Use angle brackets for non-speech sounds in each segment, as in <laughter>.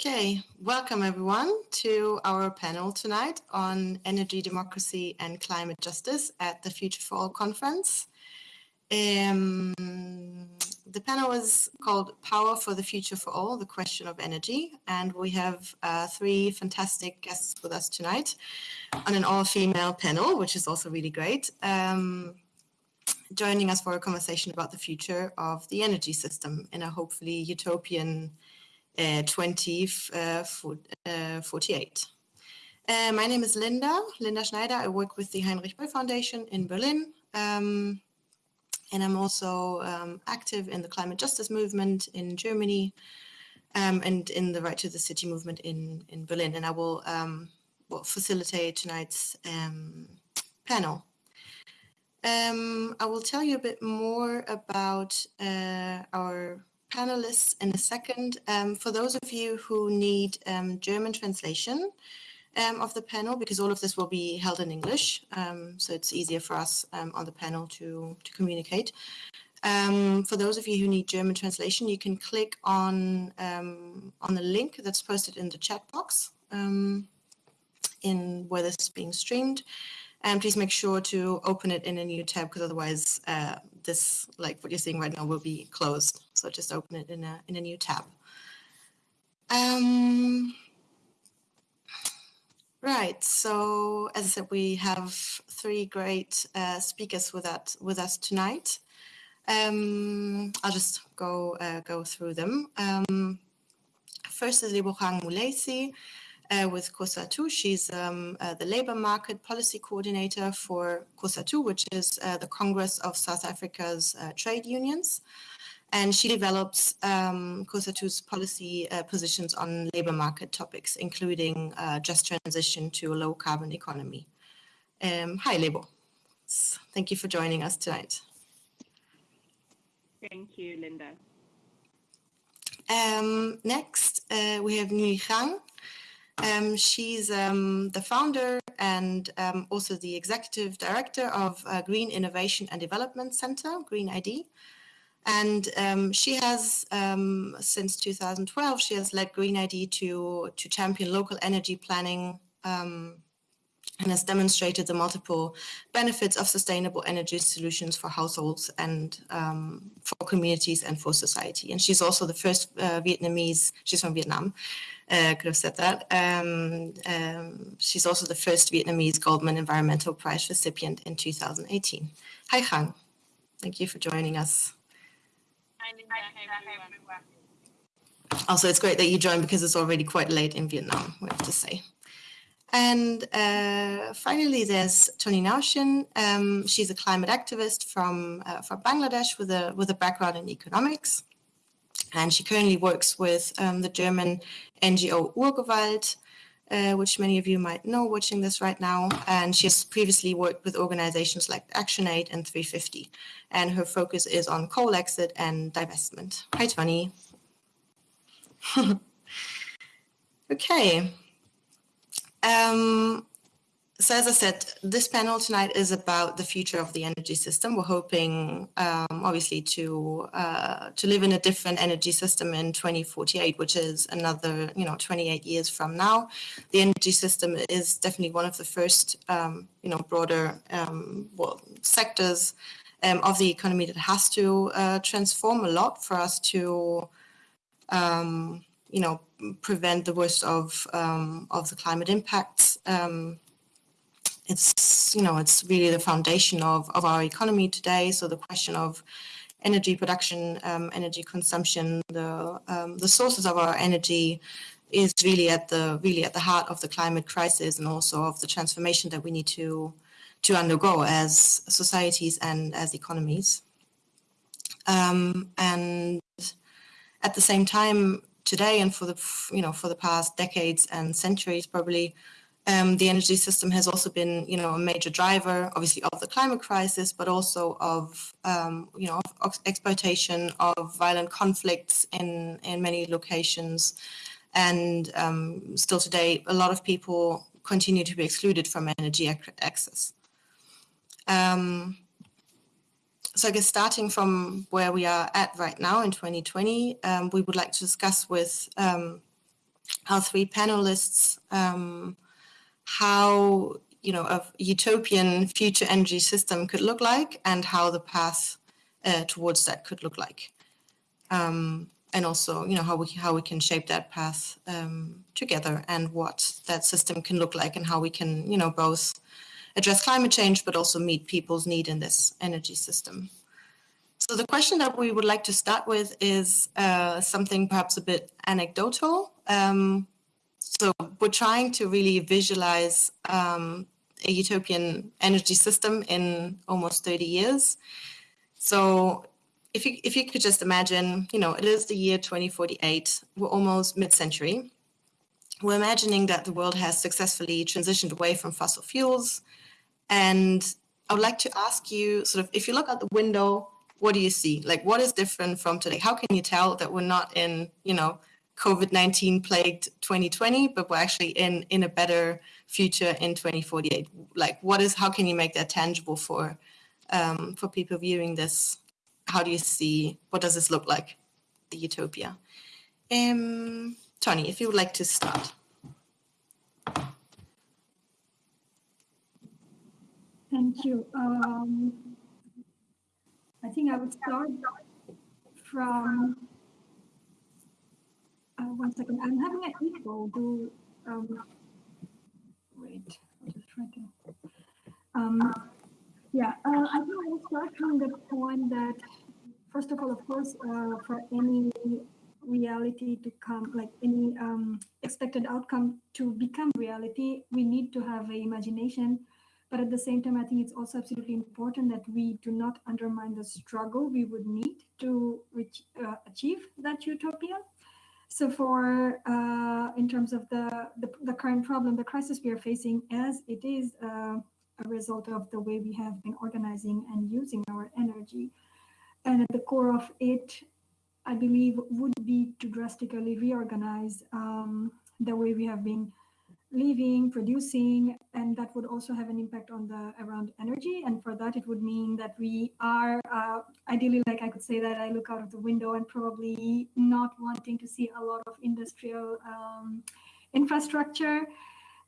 Okay, welcome everyone to our panel tonight on energy democracy and climate justice at the Future for All conference. Um, the panel is called Power for the Future for All, the question of energy. And we have uh, three fantastic guests with us tonight on an all-female panel, which is also really great. Um, joining us for a conversation about the future of the energy system in a hopefully utopian uh, 2048. Uh, uh, my name is Linda, Linda Schneider. I work with the Heinrich Böll Foundation in Berlin. Um, and I'm also um, active in the climate justice movement in Germany um, and in the Right to the City movement in, in Berlin. And I will, um, will facilitate tonight's um, panel. Um, I will tell you a bit more about uh, our panelists in a second. Um, for those of you who need um, German translation um, of the panel, because all of this will be held in English, um, so it's easier for us um, on the panel to, to communicate. For those of you who need German translation, you can click on, on the link that's posted in the chat box in where this is being streamed. And please make sure to open it in a new tab because otherwise uh, this, like what you're seeing right now, will be closed. So just open it in a, in a new tab. Um, right, so as I said, we have three great uh, speakers with, that, with us tonight. Um, I'll just go, uh, go through them. Um, first is Lebogang Mulaisi uh, with COSATU. She's um, uh, the labor market policy coordinator for COSATU, which is uh, the Congress of South Africa's uh, trade unions. And she develops um, COSATU's policy uh, positions on labor market topics, including uh, just transition to a low carbon economy. Um, hi, Lebo. Thank you for joining us tonight. Thank you, Linda. Um, next, we have Nguy Khanh. Um, she's um, the founder and um, also the executive director of uh, Green Innovation and Development Center, Green ID. And um, she has, um, since 2012, she has led Green ID to, to champion local energy planning um, and has demonstrated the multiple benefits of sustainable energy solutions for households and um, for communities and for society. And she's also the first uh, Vietnamese, she's from Vietnam, uh, could have said that. Um, um, she's also the first Vietnamese Goldman Environmental Prize recipient in 2018. Hi, Khanh. Thank you for joining us. Also, it's great that you joined because it's already quite late in Vietnam, we have to say. And uh, finally, there's Tonny Nowshin. Um, she's a climate activist from, uh, from Bangladesh with a, with a background in economics. And she currently works with um, the German NGO Urgewald, uh, which many of you might know watching this right now. And she has previously worked with organizations like ActionAid and 350. And her focus is on coal exit and divestment. Hi, Toni. <laughs> okay. Um, so as I said, this panel tonight is about the future of the energy system. We're hoping, um, obviously, to uh, to live in a different energy system in 2048, which is another, you know, 28 years from now. The energy system is definitely one of the first, um, you know, broader um, well, sectors um, of the economy that has to uh, transform a lot for us to, um, you know, prevent the worst of um, of the climate impacts Um, it's you know it's really the foundation of of our economy today. So the question of energy production, um, energy consumption, the um, the sources of our energy is really at the really at the heart of the climate crisis and also of the transformation that we need to to undergo as societies and as economies. Um, and at the same time, today and for the you know for the past decades and centuries, probably um, the energy system has also been, you know, a major driver, obviously, of the climate crisis, but also of, um, you know, of exploitation of violent conflicts in in many locations, and um, still today, a lot of people continue to be excluded from energy access. So I guess starting from where we are at right now in 2020, um, we would like to discuss with um, our three panelists um, how you know a utopian future energy system could look like and how the path uh, towards that could look like. Um, and also, you know, how we how we can shape that path um, together and what that system can look like and how we can, you know, both address climate change but also meet people's need in this energy system. So the question that we would like to start with is uh, something perhaps a bit anecdotal. Um, so we're trying to really visualize um, a utopian energy system in almost 30 years. So if you, if you could just imagine, you know, it is the year 2048, we're almost mid-century. We're imagining that the world has successfully transitioned away from fossil fuels. And I would like to ask you sort of, if you look out the window, what do you see? Like, what is different from today? How can you tell that we're not in, you know, COVID-19 plagued 2020, but we're actually in, in a better future in 2048? Like, what is, how can you make that tangible for, um, for people viewing this how do you see, what does this look like, the utopia? Um, Tonny, if you would like to start. Thank you. Um, I think I would start from, uh, one second, I'm having an echo. Do, um, wait, I'll just try to, um, yeah, uh, I think I will start from the point that first of all, of course, uh, for any reality to come, like any um, expected outcome to become reality, we need to have an imagination. But at the same time, I think it's also absolutely important that we do not undermine the struggle we would need to reach, uh, achieve that utopia. So for, uh, in terms of the, the, the, current problem, the crisis we are facing as it is uh, a result of the way we have been organizing and using our energy, and at the core of it, I believe, would be to drastically reorganize um, the way we have been living, producing, and that would also have an impact on the around energy. And for that, it would mean that we are uh, ideally, like I could say that I look out of the window and probably not wanting to see a lot of industrial um, infrastructure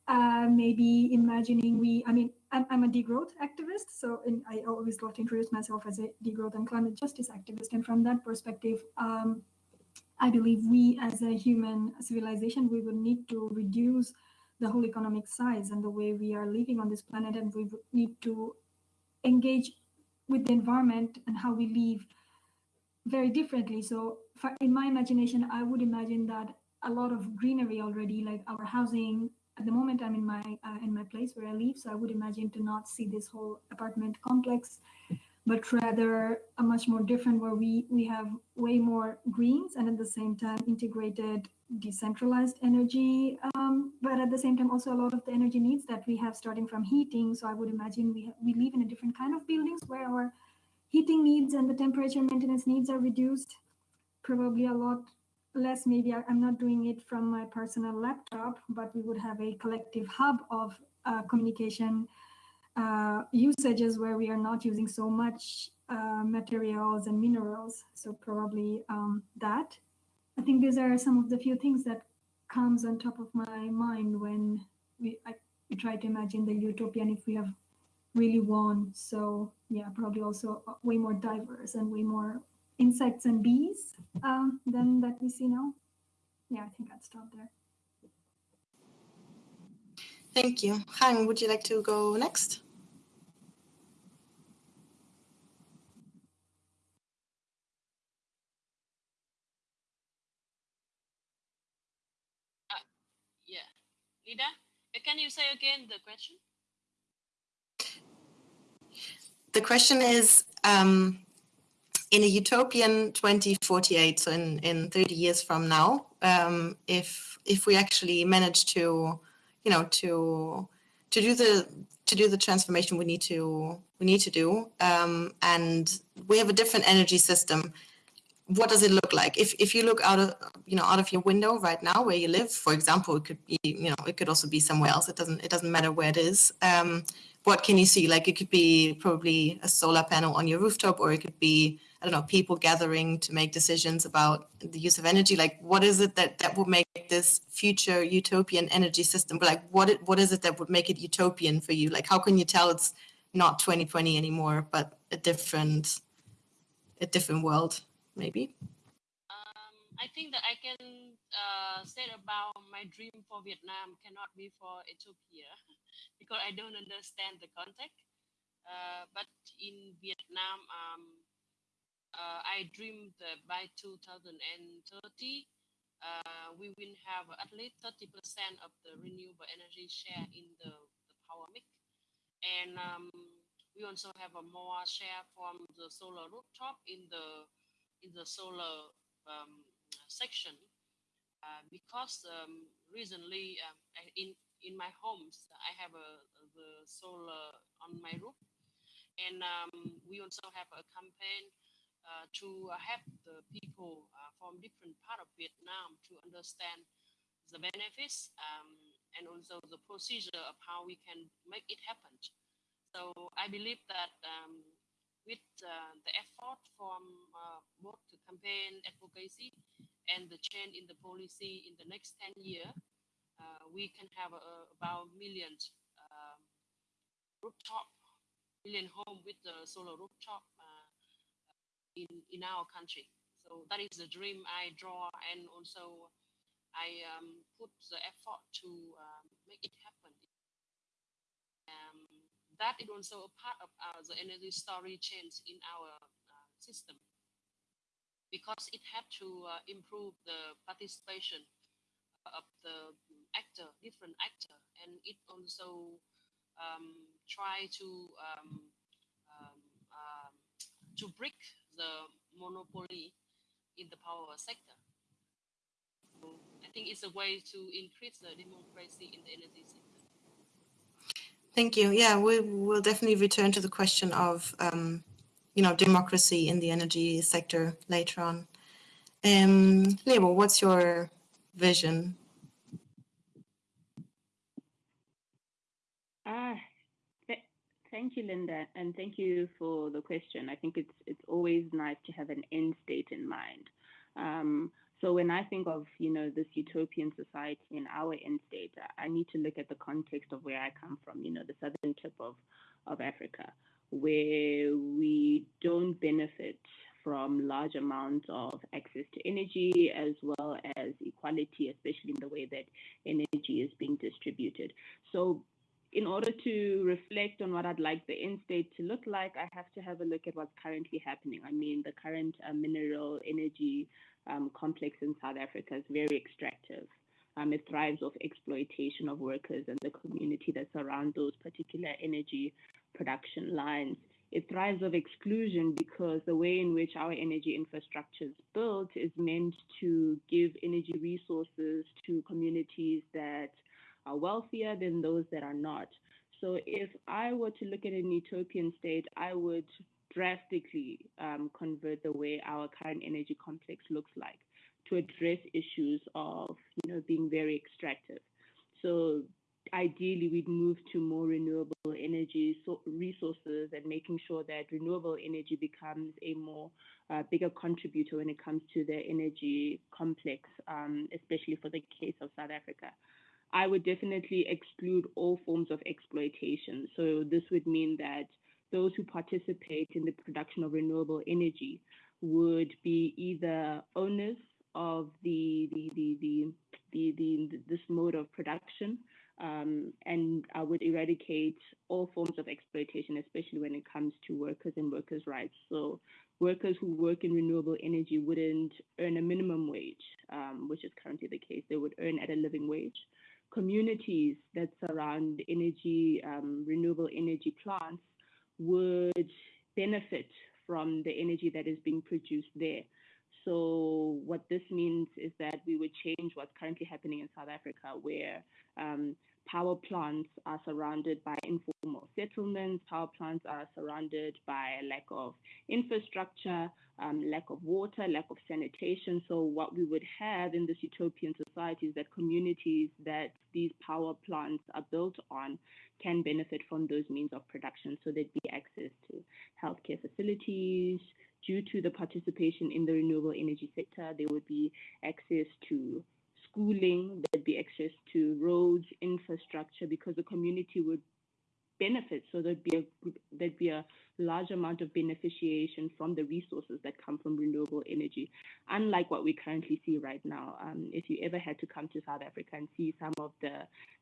uh, maybe imagining we, I mean, I'm, I'm a degrowth activist, so in, I always love to introduce myself as a degrowth and climate justice activist. And from that perspective, um, I believe we as a human civilization, we would need to reduce the whole economic size and the way we are living on this planet, and we need to engage with the environment and how we live very differently. So in my imagination, I would imagine that a lot of greenery already, like our housing, at the moment I'm in my uh, in my place where I live, so I would imagine to not see this whole apartment complex, but rather a much more different where we we have way more greens and at the same time integrated decentralized energy, um, but at the same time also a lot of the energy needs that we have starting from heating. So I would imagine we we live in a different kind of buildings where our heating needs and the temperature maintenance needs are reduced, probably a lot less maybe I, am not doing it from my personal laptop, but we would have a collective hub of uh, communication uh, usages where we are not using so much uh, materials and minerals. So probably um, that. I think these are some of the few things that comes on top of my mind when we, I, try to imagine the utopian if we have really won. So yeah, probably also uh, way more diverse and way more insects and bees um, than that we see now. Yeah, I think I'd stop there. Thank you. Han, would you like to go next? Yeah. Lida, can you say again the question? The question is, um, in a utopian 2048, so in, in 30 years from now, um, if if we actually manage to, you know, to to do the to do the transformation we need to we need to do, um, and we have a different energy system. What does it look like? If if you look out of you know out of your window right now where you live, for example, it could be you know it could also be somewhere else. It doesn't it doesn't matter where it is. Um, what can you see? Like it could be probably a solar panel on your rooftop, or it could be I don't know people gathering to make decisions about the use of energy. Like what is it that that would make this future utopian energy system? But like what it, what is it that would make it utopian for you? Like how can you tell it's not 2020 anymore, but a different a different world maybe? Um, I think that I can uh, say about my dream for Vietnam cannot be for Ethiopia <laughs> because I don't understand the context. Uh, but in Vietnam, um, uh, I dreamed that by 2030, uh, we will have at least 30% of the renewable energy share in the, the power mix. And um, we also have a more share from the solar rooftop in the in the solar um, section uh, because um, recently um, in in my homes I have a the solar on my roof and um, we also have a campaign uh, to help the people uh, from different part of Vietnam to understand the benefits um, and also the procedure of how we can make it happen. So I believe that um, with uh, the effort from uh, both the campaign advocacy and the change in the policy in the next 10 years, uh, we can have about millions um, rooftop, million home with the solar rooftop uh, in, in our country. So that is the dream I draw and also I um, put the effort to um, make it happen. That is also a part of our, the energy story change in our uh, system because it had to uh, improve the participation of the actor, different actor, and it also um, try to um, um, um to break the monopoly in the power sector. So I think it's a way to increase the democracy in the energy sector. Thank you. Yeah, we will definitely return to the question of, um, you know, democracy in the energy sector later on. Um, Lebo, what's your vision? Ah, th thank you, Linda, and thank you for the question. I think it's it's always nice to have an end state in mind. Um, so when I think of, you know, this utopian society in our end state, I need to look at the context of where I come from, you know, the southern tip of, of Africa, where we don't benefit from large amounts of access to energy as well as equality, especially in the way that energy is being distributed. So in order to reflect on what I'd like the end state to look like, I have to have a look at what's currently happening. I mean, the current uh, mineral energy um, complex in South Africa is very extractive. Um, it thrives off exploitation of workers and the community that surround those particular energy production lines. It thrives of exclusion because the way in which our energy infrastructure is built is meant to give energy resources to communities that are wealthier than those that are not. So if I were to look at an utopian state, I would drastically um, convert the way our current energy complex looks like to address issues of you know being very extractive. So ideally we'd move to more renewable energy so resources and making sure that renewable energy becomes a more uh, bigger contributor when it comes to the energy complex, um, especially for the case of South Africa. I would definitely exclude all forms of exploitation. So this would mean that those who participate in the production of renewable energy would be either owners of the the the the, the, the, the this mode of production um, and I would eradicate all forms of exploitation, especially when it comes to workers and workers' rights. So workers who work in renewable energy wouldn't earn a minimum wage, um, which is currently the case. They would earn at a living wage. Communities that surround energy, um, renewable energy plants would benefit from the energy that is being produced there. So what this means is that we would change what's currently happening in South Africa, where um, power plants are surrounded by informal settlements, power plants are surrounded by lack of infrastructure, um, lack of water, lack of sanitation. So what we would have in this utopian society is that communities that these power plants are built on can benefit from those means of production. So there'd be access to healthcare facilities. Due to the participation in the renewable energy sector, there would be access to schooling, there'd be access to roads, infrastructure, because the community would benefit. So there'd be a there'd be a large amount of beneficiation from the resources that come from renewable energy, unlike what we currently see right now. Um, if you ever had to come to South Africa and see some of the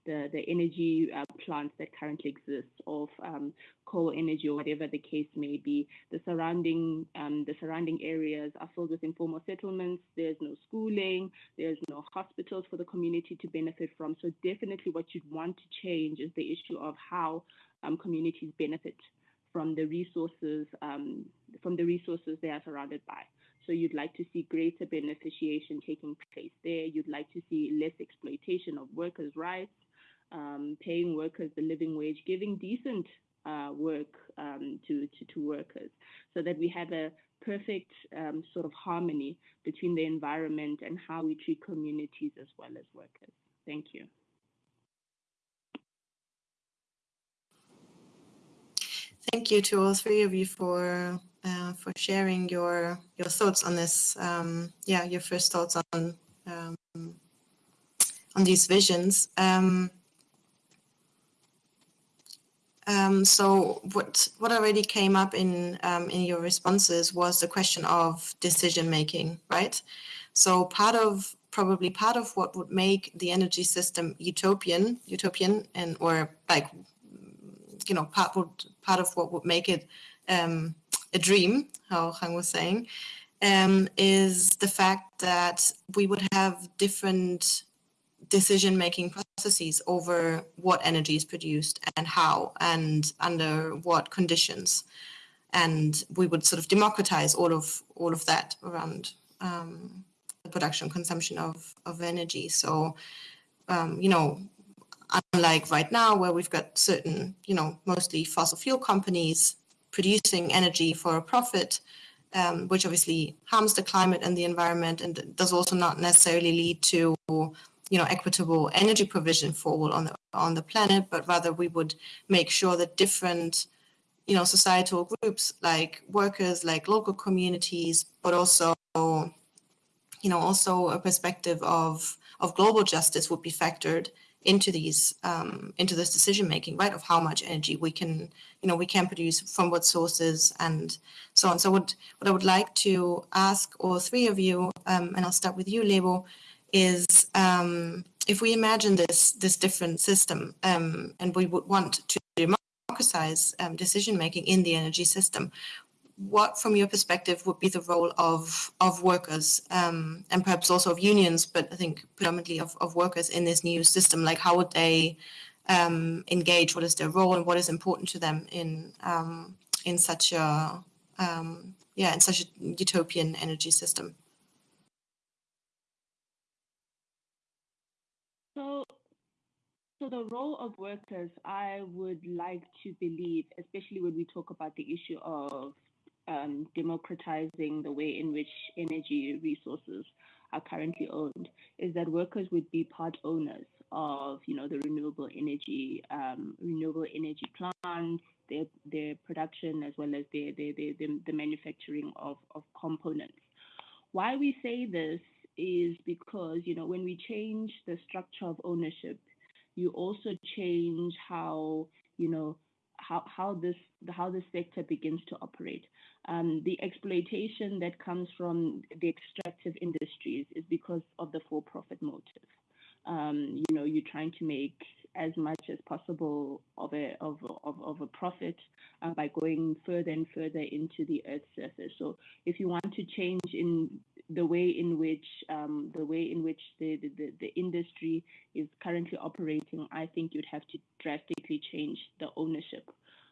the, the energy uh, plants that currently exist of um, coal energy or whatever the case may be, the surrounding um, the surrounding areas are filled with informal settlements. There's no schooling, there's no hospitals for the community to benefit from. So definitely, what you'd want to change is the issue of how um, communities benefit from the resources um, from the resources they are surrounded by. So you'd like to see greater beneficiation taking place there. You'd like to see less exploitation of workers' rights, um, paying workers the living wage, giving decent uh, work um, to, to, to workers, so that we have a perfect um, sort of harmony between the environment and how we treat communities as well as workers. Thank you. Thank you to all three of you for uh, for sharing your your thoughts on this. Um, yeah, your first thoughts on um, on these visions. Um, um so what what already came up in um, in your responses was the question of decision making, right? So part of probably part of what would make the energy system utopian, utopian, and or like you know part would part of what would make it um, a dream, how Hang was saying, um, is the fact that we would have different decision-making processes over what energy is produced and how and under what conditions. And we would sort of democratize all of all of that around um, the production consumption of, of energy. So, um, you know, unlike right now where we've got certain, you know, mostly fossil fuel companies producing energy for a profit, um, which obviously harms the climate and the environment and does also not necessarily lead to, you know, equitable energy provision for all on the, on the planet, but rather we would make sure that different, you know, societal groups like workers, like local communities, but also, you know, also a perspective of, of global justice would be factored into these um, into this decision making, right? Of how much energy we can, you know, we can produce from what sources and so on. So what what I would like to ask all three of you, um, and I'll start with you, Lebo, is um, if we imagine this this different system, um, and we would want to democratize um, decision making in the energy system, what, from your perspective, would be the role of of workers um, and perhaps also of unions, but I think predominantly of, of workers in this new system? Like, how would they um, engage? What is their role, and what is important to them in um, in such a um, yeah in such a utopian energy system? So, so the role of workers, I would like to believe, especially when we talk about the issue of um, democratizing the way in which energy resources are currently owned is that workers would be part owners of you know the renewable energy um, renewable energy plants their their production as well as their, their, their, their, the manufacturing of, of components. Why we say this is because you know when we change the structure of ownership you also change how you know how, how this how the sector begins to operate. Um, the exploitation that comes from the extractive industries is because of the for-profit motive. Um, you know, you're trying to make as much as possible of a of of, of a profit uh, by going further and further into the Earth's surface. So, if you want to change in the way in which um, the way in which the, the, the industry is currently operating, I think you'd have to drastically change the ownership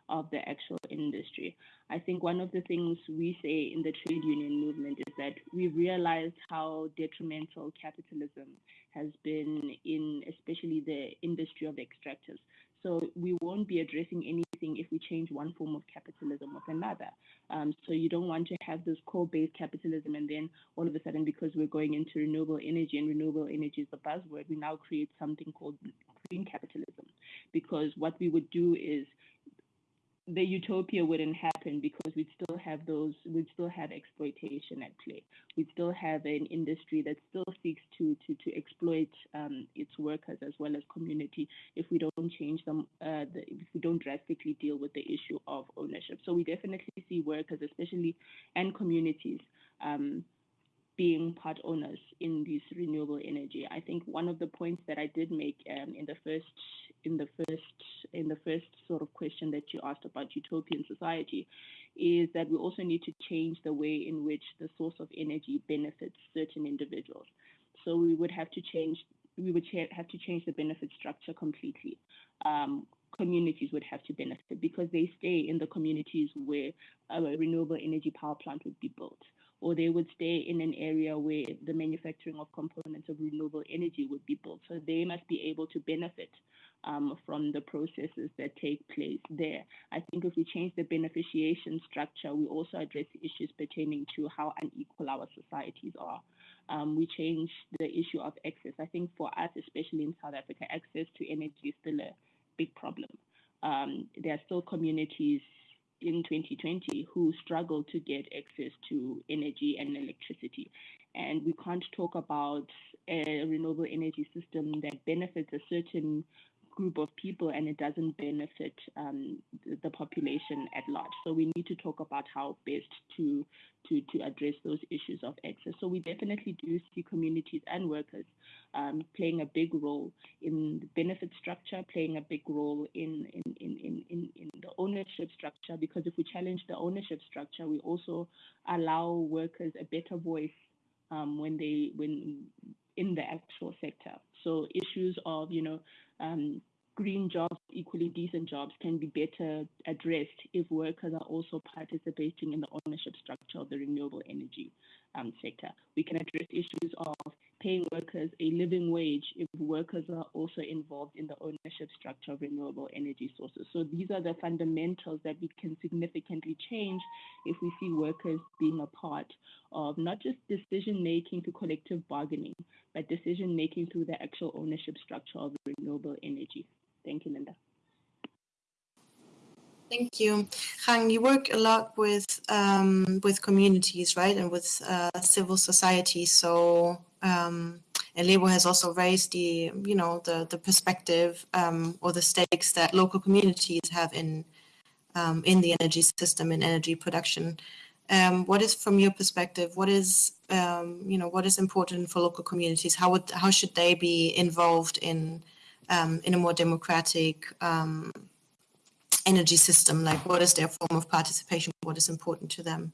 of the actual industry. I think one of the things we say in the trade union movement is that we realized how detrimental capitalism has been in especially the industry of extractors. So we won't be addressing if we change one form of capitalism with another. Um, so you don't want to have this coal-based capitalism and then all of a sudden, because we're going into renewable energy and renewable energy is the buzzword, we now create something called green capitalism. Because what we would do is the utopia wouldn't happen because we'd still have those, we'd still have exploitation at play. We'd still have an industry that still seeks to to to exploit um, its workers as well as community if we don't change them, uh, the, if we don't drastically deal with the issue of ownership. So we definitely see workers, especially and communities. Um, being part owners in this renewable energy. I think one of the points that I did make um, in the first in the first in the first sort of question that you asked about utopian society is that we also need to change the way in which the source of energy benefits certain individuals. So we would have to change we would have to change the benefit structure completely. Um, communities would have to benefit because they stay in the communities where a renewable energy power plant would be built or they would stay in an area where the manufacturing of components of renewable energy would be built. So they must be able to benefit um, from the processes that take place there. I think if we change the beneficiation structure, we also address issues pertaining to how unequal our societies are. Um, we change the issue of access. I think for us, especially in South Africa, access to energy is still a big problem. Um, there are still communities in 2020 who struggle to get access to energy and electricity. And we can't talk about a renewable energy system that benefits a certain group of people and it doesn't benefit um, the population at large. So we need to talk about how best to, to, to address those issues of access. So we definitely do see communities and workers um, playing a big role in the benefit structure, playing a big role in, in, in, in, in the ownership structure, because if we challenge the ownership structure, we also allow workers a better voice um, when they when in the actual sector. So issues of you know um, green jobs, equally decent jobs, can be better addressed if workers are also participating in the ownership structure of the renewable energy um, sector. We can address issues of paying workers a living wage if workers are also involved in the ownership structure of renewable energy sources. So these are the fundamentals that we can significantly change if we see workers being a part of not just decision making through collective bargaining, but decision making through the actual ownership structure of renewable energy. Thank you, Linda. Thank you, Hang. You work a lot with um, with communities, right, and with uh, civil society. So, um, and Lebo has also raised the, you know, the the perspective um, or the stakes that local communities have in um, in the energy system and energy production. Um, what is, from your perspective, what is, um, you know, what is important for local communities? How would how should they be involved in um, in a more democratic um, energy system? Like, what is their form of participation? What is important to them?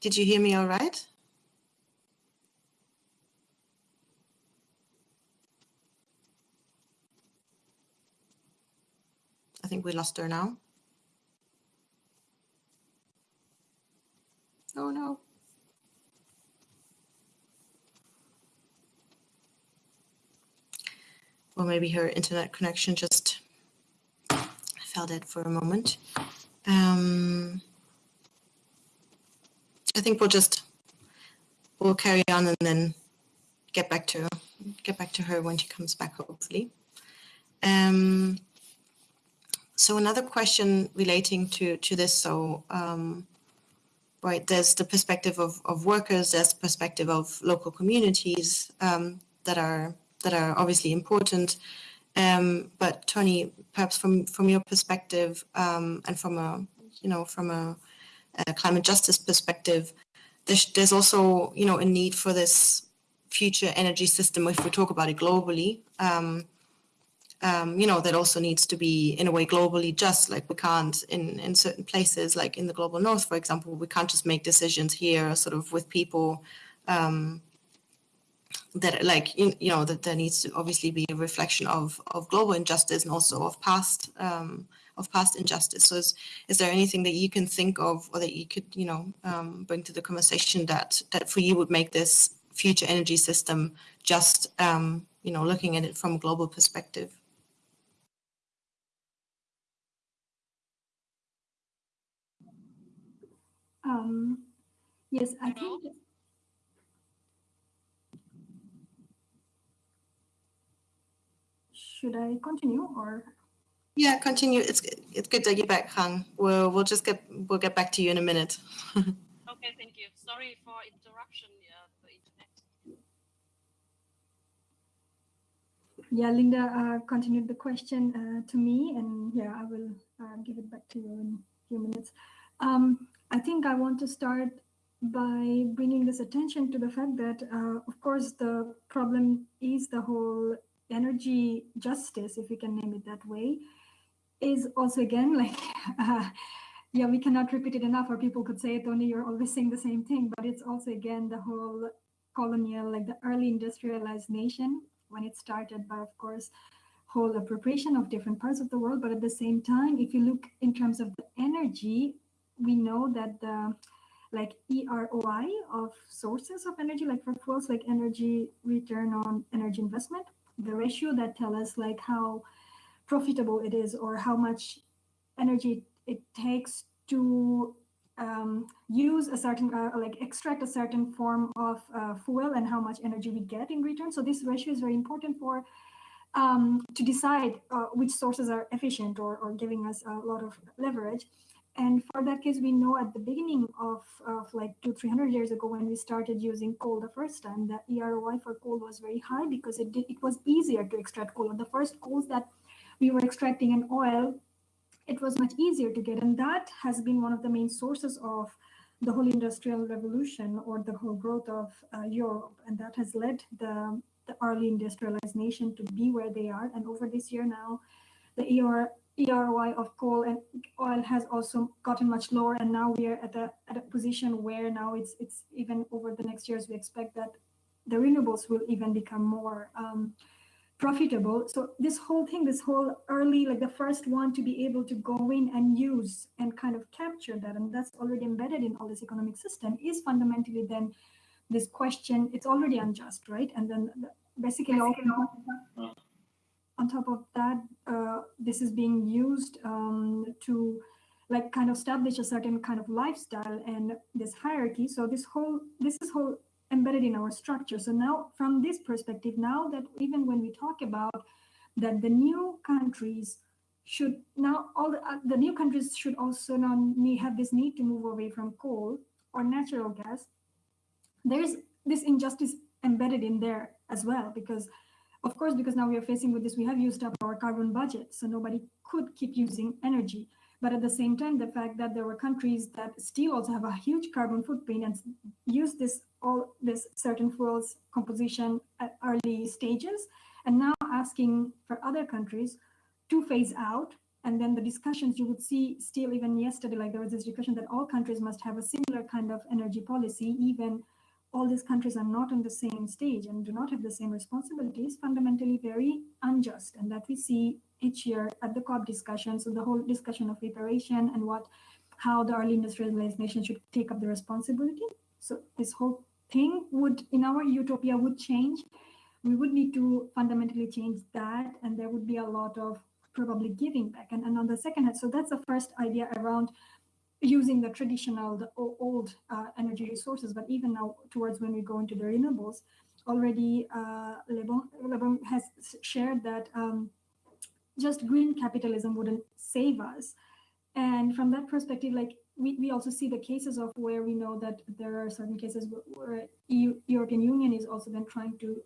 Did you hear me all right? Think we lost her now. Oh no. Or maybe her internet connection just fell dead for a moment. Um, I think we'll just we'll carry on and then get back to get back to her when she comes back, hopefully. Um, so another question relating to to this. So um, right, there's the perspective of, of workers, there's the perspective of local communities um, that are that are obviously important. Um, but Tonny, perhaps from from your perspective um, and from a you know from a, a climate justice perspective, there's, there's also you know a need for this future energy system if we talk about it globally um, um, you know, that also needs to be in a way globally just like we can't in, in certain places, like in the global north, for example, we can't just make decisions here sort of with people um, that like, you, you know, that there needs to obviously be a reflection of, of global injustice and also of past um, of past injustice. So is, is there anything that you can think of or that you could, you know, um, bring to the conversation that that for you would make this future energy system just, um, you know, looking at it from a global perspective? Um, yes, I think. Should I continue or? Yeah, continue. It's it's good to you're back, Han. We'll we'll just get we'll get back to you in a minute. <laughs> okay, thank you. Sorry for interruption. Internet. Yeah, Linda uh, continued the question uh, to me, and yeah, I will uh, give it back to you in a few minutes. Um, I think I want to start by bringing this attention to the fact that, uh, of course, the problem is the whole energy justice, if we can name it that way, is also again <laughs> like, uh, yeah, we cannot repeat it enough, or people could say it only you're always saying the same thing, but it's also again the whole colonial, like the early industrialized nation when it started by, of course, whole appropriation of different parts of the world. But at the same time, if you look in terms of the energy, we know that the like EROI of sources of energy, like for fuels, like energy return on energy investment, the ratio that tell us like how profitable it is or how much energy it takes to um, use a certain, uh, like extract a certain form of uh, fuel and how much energy we get in return. So this ratio is very important for um, to decide uh, which sources are efficient or, or giving us a lot of leverage. And for that case, we know at the beginning of, of like two, 300 years ago, when we started using coal the first time, the EROI for coal was very high because it did, it was easier to extract coal. And The first coals that we were extracting in oil, it was much easier to get. And that has been one of the main sources of the whole industrial revolution or the whole growth of uh, Europe. And that has led the, the early industrialized nation to be where they are. And over this year now, the ER, EROI of coal and oil has also gotten much lower, and now we are at a at a position where now it's it's even over the next years we expect that the renewables will even become more um, profitable. So this whole thing, this whole early, like the first one to be able to go in and use and kind of capture that, and that's already embedded in all this economic system, is fundamentally then this question. It's already unjust, right? And then basically, basically all on top of that, uh, this is being used um, to like kind of establish a certain kind of lifestyle and this hierarchy. So this whole, this is whole embedded in our structure. So now from this perspective, now that even when we talk about that the new countries should now all the, uh, the new countries should also now need, have this need to move away from coal or natural gas. There's this injustice embedded in there as well, because of course, because now we are facing with this, we have used up our carbon budget, so nobody could keep using energy. But at the same time, the fact that there were countries that still also have a huge carbon footprint and use this all this certain fuels composition at early stages, and now asking for other countries to phase out. And then the discussions you would see still even yesterday, like there was this discussion that all countries must have a similar kind of energy policy, even all these countries are not on the same stage and do not have the same responsibilities fundamentally very unjust. And that we see each year at the COP discussions so the whole discussion of reparation and what how the early industrialized nation should take up the responsibility. So this whole thing would in our utopia would change. We would need to fundamentally change that and there would be a lot of probably giving back. And, and on the second hand so that's the first idea around using the traditional, the old uh, energy resources, but even now towards when we go into the renewables, already uh, Lebon, Lebon has shared that um, just green capitalism wouldn't save us. And from that perspective, like we, we also see the cases of where we know that there are certain cases where EU, European Union is also then trying to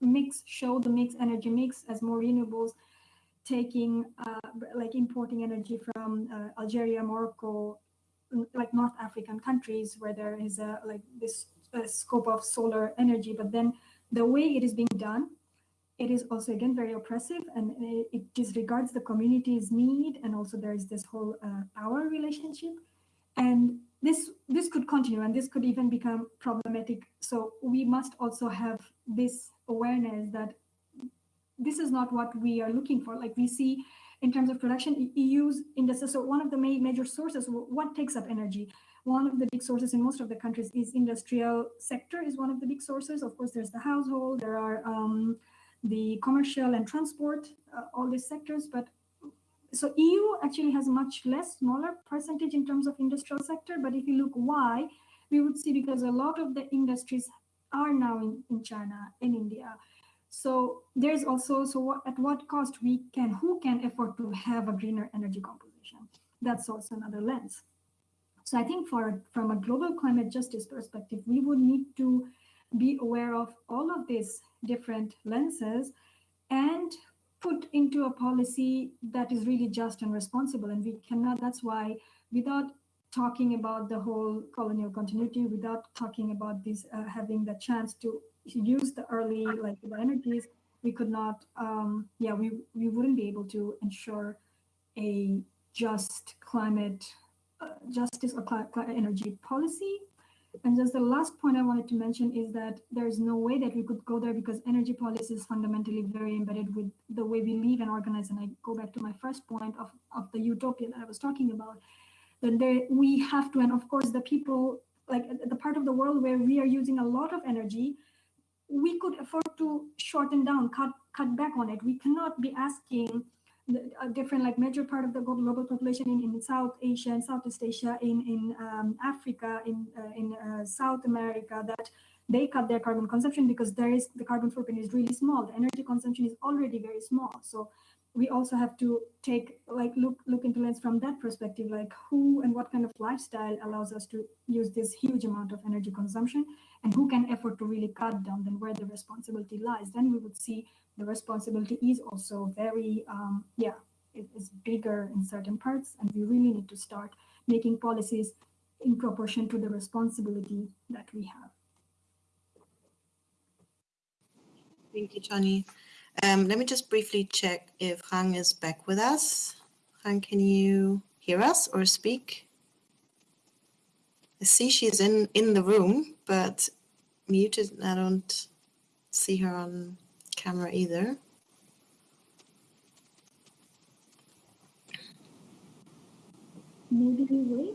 mix, show the mix energy mix as more renewables, taking uh, like importing energy from uh, Algeria, Morocco, like North African countries where there is a like this scope of solar energy, but then the way it is being done it is also again very oppressive and it, it disregards the community's need and also there is this whole uh, power relationship. And this this could continue and this could even become problematic. So we must also have this awareness that this is not what we are looking for. Like we see in terms of production eu's industry so one of the main major sources what takes up energy? One of the big sources in most of the countries is industrial sector is one of the big sources. Of course there's the household there are um, the commercial and transport uh, all these sectors but so EU actually has a much less smaller percentage in terms of industrial sector, but if you look why, we would see because a lot of the industries are now in, in China, in India. So there's also, so what, at what cost we can, who can afford to have a greener energy composition? That's also another lens. So I think for from a global climate justice perspective, we would need to be aware of all of these different lenses and put into a policy that is really just and responsible. And we cannot, that's why without talking about the whole colonial continuity, without talking about this, uh, having the chance to use the early like the energies, we could not, um, yeah, we, we wouldn't be able to ensure a just climate uh, justice or climate energy policy and just the last point I wanted to mention is that there's no way that we could go there because energy policy is fundamentally very embedded with the way we live and organize. And I go back to my first point of, of the utopia that I was talking about. That there, we have to, and of course, the people, like the part of the world where we are using a lot of energy, we could afford to shorten down, cut, cut back on it. We cannot be asking a different like major part of the global population in, in South Asia and Southeast Asia, in in um, Africa, in uh, in uh, South America, that they cut their carbon consumption because there is the carbon footprint is really small. The energy consumption is already very small. So we also have to take like look look into lens from that perspective, like who and what kind of lifestyle allows us to use this huge amount of energy consumption, and who can afford to really cut down. Then where the responsibility lies. Then we would see the responsibility is also very, um, yeah, it is bigger in certain parts, and we really need to start making policies in proportion to the responsibility that we have. Thank you, Johnny. Um, let me just briefly check if Khanh is back with us. Khanh, can you hear us or speak? I see she's in, in the room, but muted. I don't see her on camera either. Maybe we wait.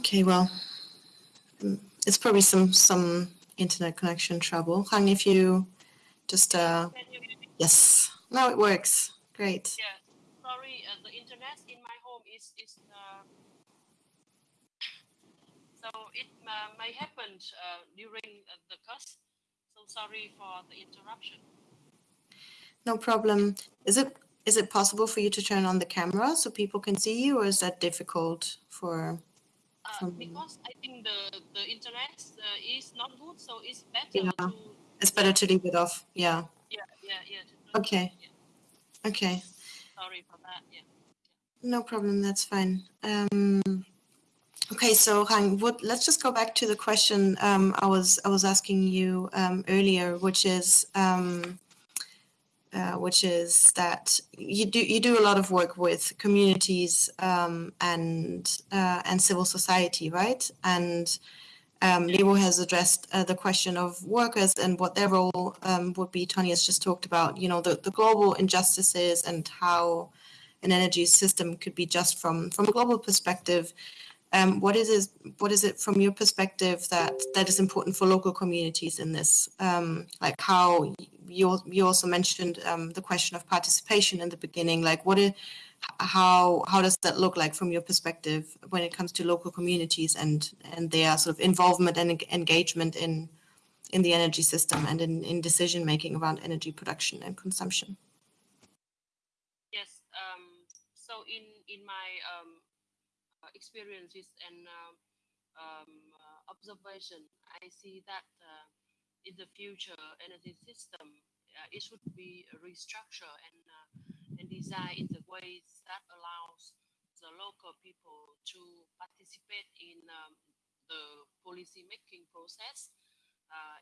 Okay, well, it's probably some some internet connection trouble. Khanh, if you just uh, yes, now it works. Great. Yeah sorry, uh, the internet in my home is is uh, so it uh, may happen uh, during uh, the class. So sorry for the interruption. No problem. Is it is it possible for you to turn on the camera so people can see you, or is that difficult for? Uh, because I think the the internet is not good, so it's better yeah. to. It's better to leave it off. Yeah. Yeah, yeah, yeah. Okay. Yeah. Okay sorry for that. Yeah. No problem. That's fine. Um, okay, so Khanh, what, let's just go back to the question um, I was I was asking you um, earlier, which is um, uh, which is that you do you do a lot of work with communities um, and uh, and civil society, right? And um, Lebo has addressed uh, the question of workers and what their role um, would be. Tonny has just talked about, you know, the, the global injustices and how an energy system could be just from from a global perspective. Um, what is it? What is it from your perspective that that is important for local communities in this? Um, like how you you also mentioned um, the question of participation in the beginning. Like what is how how does that look like from your perspective when it comes to local communities and and their sort of involvement and engagement in in the energy system and in, in decision making around energy production and consumption yes um, so in in my um, experiences and um, um, observation i see that uh, in the future energy system uh, it should be restructured and uh, and design in the ways that allows the local people to participate in um, the policy making process. Uh,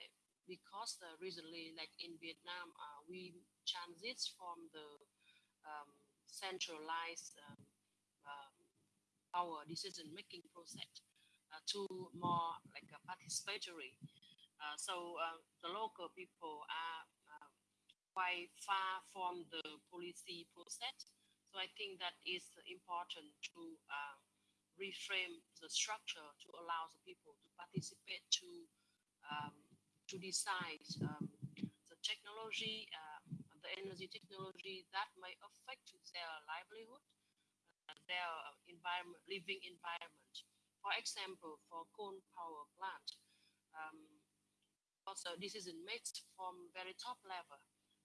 because uh, recently, like in Vietnam, uh, we transit from the um, centralized um, um, our decision making process uh, to more like a participatory. Uh, so uh, the local people are quite far from the policy process. So I think that is important to reframe the structure to allow the people to participate to um, to decide um, the technology, uh, the energy technology that may affect their livelihood, uh, their environment, living environment. For example, for coal power plant, um, also this is made from very top level,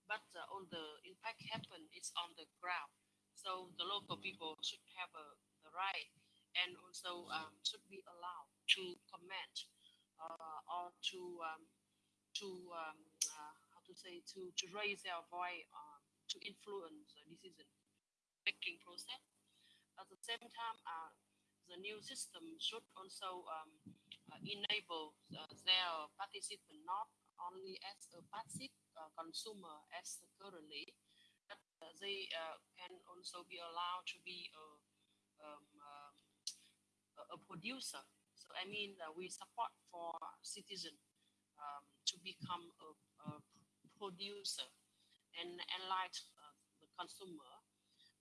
but uh, all the impact happen is on the ground. So the local people should have a, the right and also um, should be allowed to comment uh, or to um, to um, uh, how to say to to raise their voice um, to influence the decision making process. At the same time, uh, the new system should also um, enable uh, their participant not only as a passive uh, consumer as currently, but uh, they can also be allowed to be a, um, um a producer. So I mean, we support for citizen um, to become a, a producer and enlighten uh, the consumer.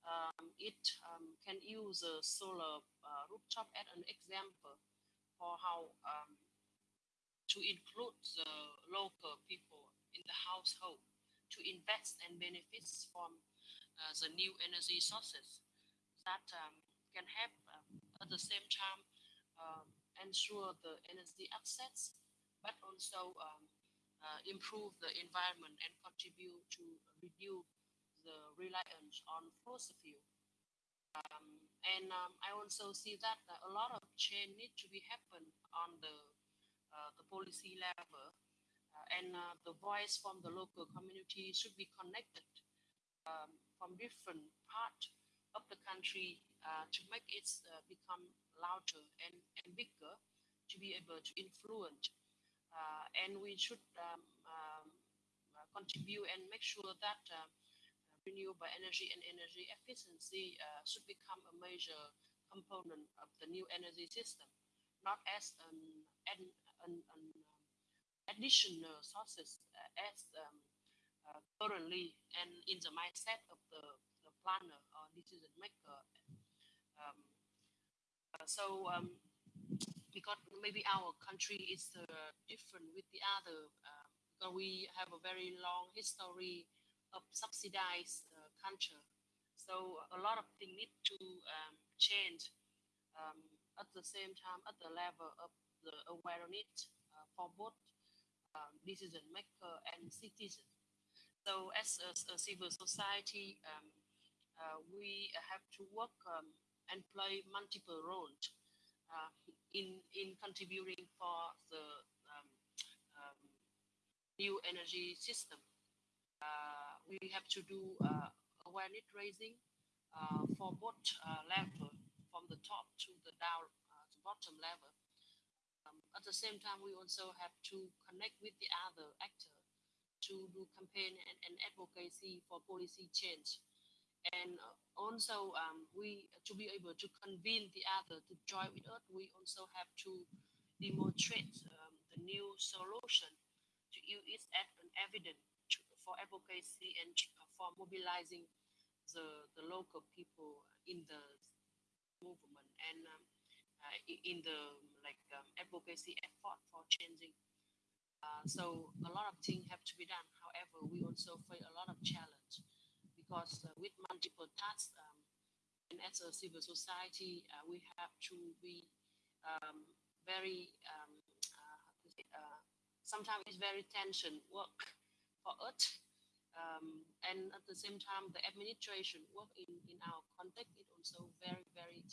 Um, it um, can use a solar uh, rooftop as an example for how um, to include the local people in the household to invest and benefits from uh, the new energy sources that um, can help um, at the same time ensure the energy access but also um, uh, improve the environment and contribute to reduce the reliance on fossil fuel. Um, and um, I also see that a lot of change need to be happen on the uh, the policy level, uh, and uh, the voice from the local community should be connected um, from different part of the country to make it become louder and, and bigger to be able to influence. Uh, and we should um, um, contribute and make sure that uh, renewable energy and energy efficiency should become a major component of the new energy system, not as an, an, an, an additional sources as um, uh, currently and in the mindset of the, the planner or decision maker. Um, uh, so um, because maybe our country is uh, different with the other uh, because we have a very long history of subsidized uh, culture so a lot of things need to um, change um, at the same time at the level of the awareness uh, for both um, decision maker and citizen so as a, a civil society um, uh, we have to work um, and play multiple roles uh, in in contributing for the new energy system. Uh, we have to do uh, awareness raising for both level, from the top to the down, to bottom level. Um, at the same time, we also have to connect with the other actor to do campaign and, and advocacy for policy change and also um, we to be able to convince the other to join with us we also have to demonstrate um, the new solution to use as an evidence for advocacy and for mobilizing the, the local people in the movement and um, uh, in the like um, advocacy effort for changing. Uh, so a lot of things have to be done. However we also face a lot of challenge because uh, with multiple tasks, um, and as a civil society, uh, we have to be um, very, um, uh, sometimes it's very tension work for us. Um, and at the same time, the administration work in, in our context is also very, very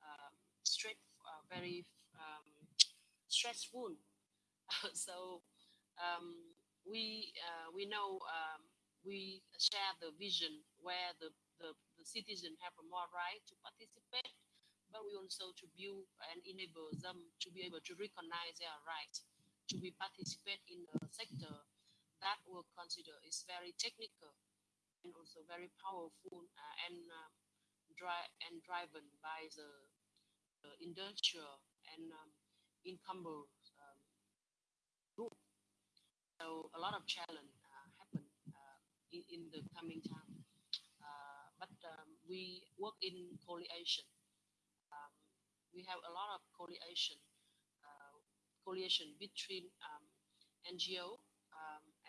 um, straight, uh, very um, stressful. <laughs> so um, we uh, we know um, we share the vision where the, the, the citizen have a more right to participate, but we also to build and enable them to be able to recognize their right to be participate in the sector that we consider is very technical and also very powerful uh, and dri- and driven by the, the industrial and um, encumbered um, group. So a lot of challenge uh, happen uh, in, in the coming time. Uh, but um, we work in coalition. Um, we have a lot of coalition, uh, coalition between um, NGO um,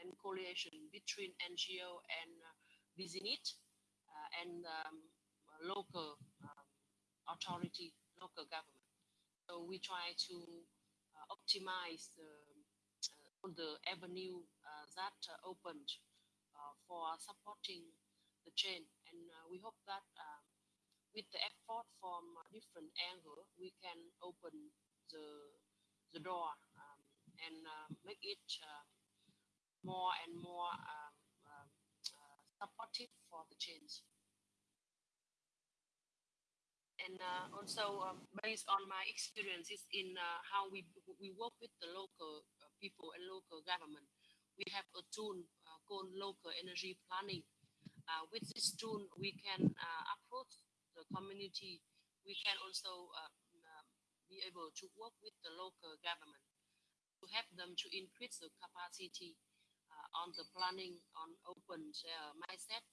and coalition between NGO and uh, business uh, and um, local um, authority, local government. So we try to uh, optimize the, uh, the avenue uh, that uh, opened for supporting the chain. And we hope that um, with the effort from different angle, we can open the, the door um, and make it more and more um, um, supportive for the change and uh, also um, based on my experiences in uh, how we we work with the local uh, people and local government, we have a tool uh, called local energy planning. Uh, with this tool, we can uh, approach the community. We can also um, be able to work with the local government to help them to increase the capacity on the planning on open mindset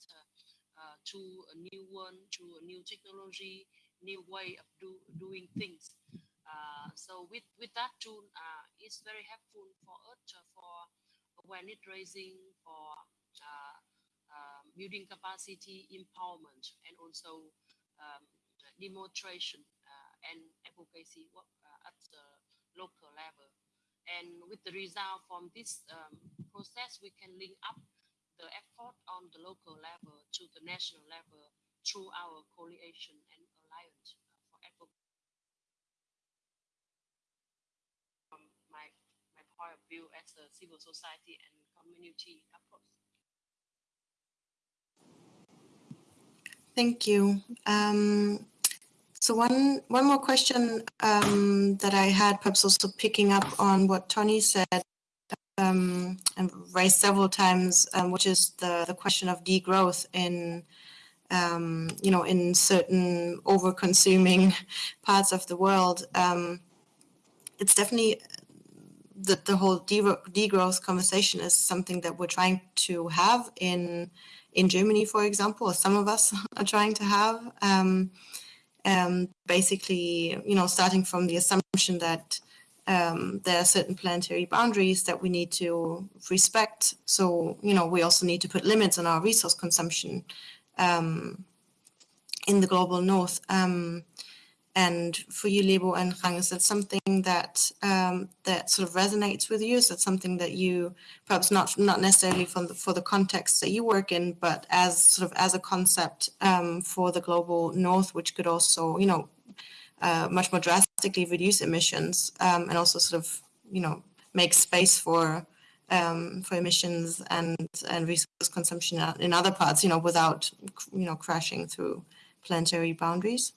to a new one, to a new technology, new way of do, doing things. Uh, so with, with that tool, uh, it's very helpful for us uh, for awareness raising, for uh, building capacity empowerment, and also um, demonstration uh, and advocacy work uh, at the local level. And with the result from this um, process, we can link up the effort on the local level to the national level through our coalition and alliance for advocacy. From my, my point of view as a civil society and community approach. Thank you. Um, so one one more question um, that I had, perhaps also picking up on what Tonny said um, and raised several times, um, which is the the question of degrowth in um, you know, in certain over-consuming <laughs> parts of the world, um, it's definitely that the whole degrowth conversation is something that we're trying to have in in Germany, for example, or some of us <laughs> are trying to have. Um, um, basically, you know, starting from the assumption that um, there are certain planetary boundaries that we need to respect. So, you know, we also need to put limits on our resource consumption um, in the global north. Um, and for you, Lebo and Khanh, is that something that um, that sort of resonates with you? Is that something that you perhaps not not necessarily for the for the context that you work in, but as sort of as a concept um, for the global north, which could also you know uh, much more drastically reduce emissions um, and also sort of you know make space for um, for emissions and and resource consumption in other parts, you know, without you know crashing through planetary boundaries.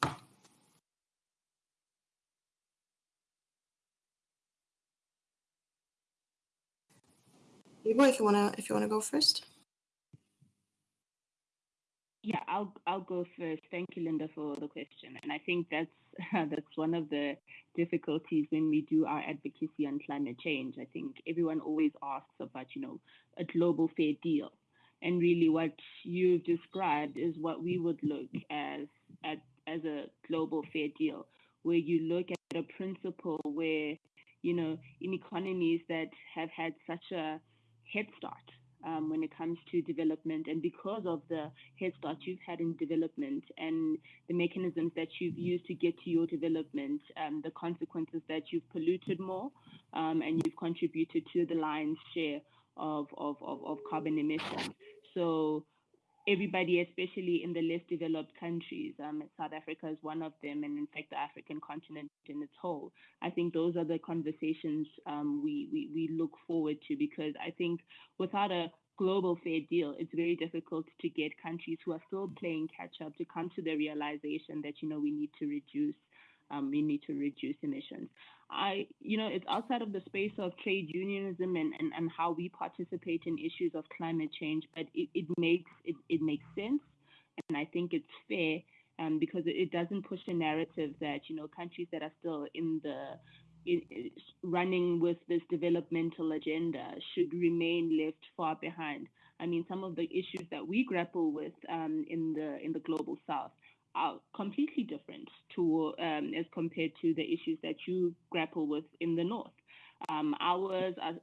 If you wanna if you wanna go first. Yeah, I'll I'll go first. Thank you, Linda, for the question. And I think that's <laughs> that's one of the difficulties when we do our advocacy on climate change. I think everyone always asks about, you know, a global fair deal. And really what you've described is what we would look as at as a global fair deal, where you look at a principle where, you know, in economies that have had such a head start um, when it comes to development. And because of the head start you've had in development and the mechanisms that you've used to get to your development, um, the consequences that you've polluted more um, and you've contributed to the lion's share of, of, of, of carbon emissions. So everybody, especially in the less developed countries. Um, South Africa is one of them, and in fact, the African continent in its whole. I think those are the conversations um, we, we, we look forward to because I think without a global fair deal, it's very difficult to get countries who are still playing catch up to come to the realization that you know we need to reduce um, we need to reduce emissions. I, you know, it's outside of the space of trade unionism and, and, and how we participate in issues of climate change, but it, it makes it, it makes sense, and I think it's fair um, because it, doesn't push a narrative that you know countries that are still in the in, running with this developmental agenda should remain left far behind. I mean, some of the issues that we grapple with um, in the in the global south are completely different to um, as compared to the issues that you grapple with in the north. Um, ours are,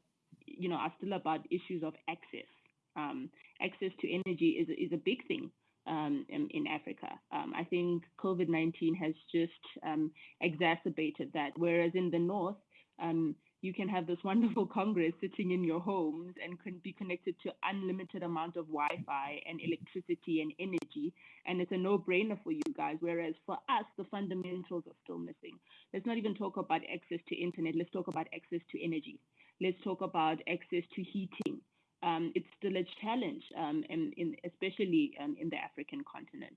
you know, are still about issues of access. Um, access to energy is is a big thing um, in, in, Africa. Um, I think COVID nineteen has just um, exacerbated that. Whereas in the north, you can have this wonderful congress sitting in your homes and can be connected to unlimited amount of wi-fi and electricity and energy and it's a no-brainer for you guys whereas for us the fundamentals are still missing. Let's not even talk about access to internet. Let's talk about access to energy. Let's talk about access to heating. Um, it's still a challenge, um, in, in, especially um, in the African continent.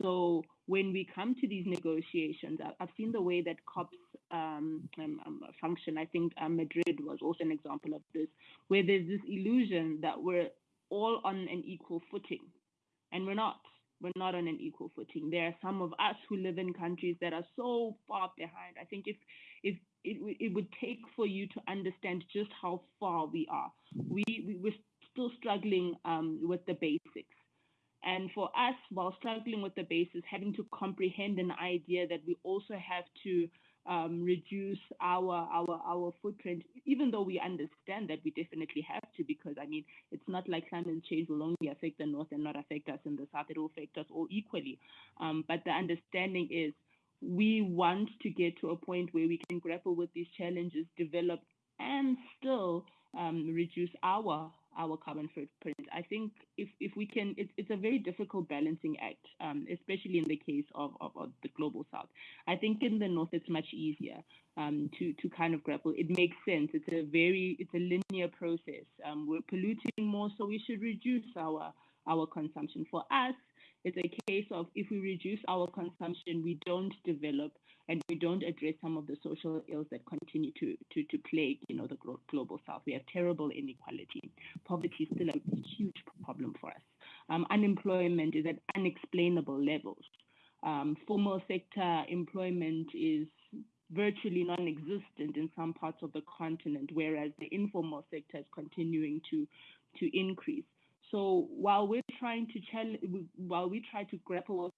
So when we come to these negotiations, I've seen the way that COPs um, um, um, function. I think Madrid was also an example of this, where there's this illusion that we're all on an equal footing, and we're not. We're not on an equal footing. There are some of us who live in countries that are so far behind. I think if if it, it would take for you to understand just how far we are. We, we we're still struggling um, with the basics. And for us, while struggling with the basics, having to comprehend an idea that we also have to um, reduce our our our footprint, even though we understand that we definitely have to, because I mean, it's not like climate change will only affect the north and not affect us in the south; it will affect us all equally. Um, but the understanding is we want to get to a point where we can grapple with these challenges, develop, and still um, reduce our our carbon footprint. I think if, if we can, it's, it's a very difficult balancing act, um, especially in the case of, of, of, the global south. I think in the north, it's much easier um, to, to kind of grapple. It makes sense. It's a very, it's a linear process. Um, we're polluting more, so we should reduce our, our consumption. For us, it's a case of if we reduce our consumption, we don't develop and we don't address some of the social ills that continue to, to, to plague, you know, the global south. We have terrible inequality. Poverty is still a huge problem for us. Um, unemployment is at unexplainable levels. Um, formal sector employment is virtually non-existent in some parts of the continent, whereas the informal sector is continuing to, to increase. So while we're trying to challenge, while we try to grapple with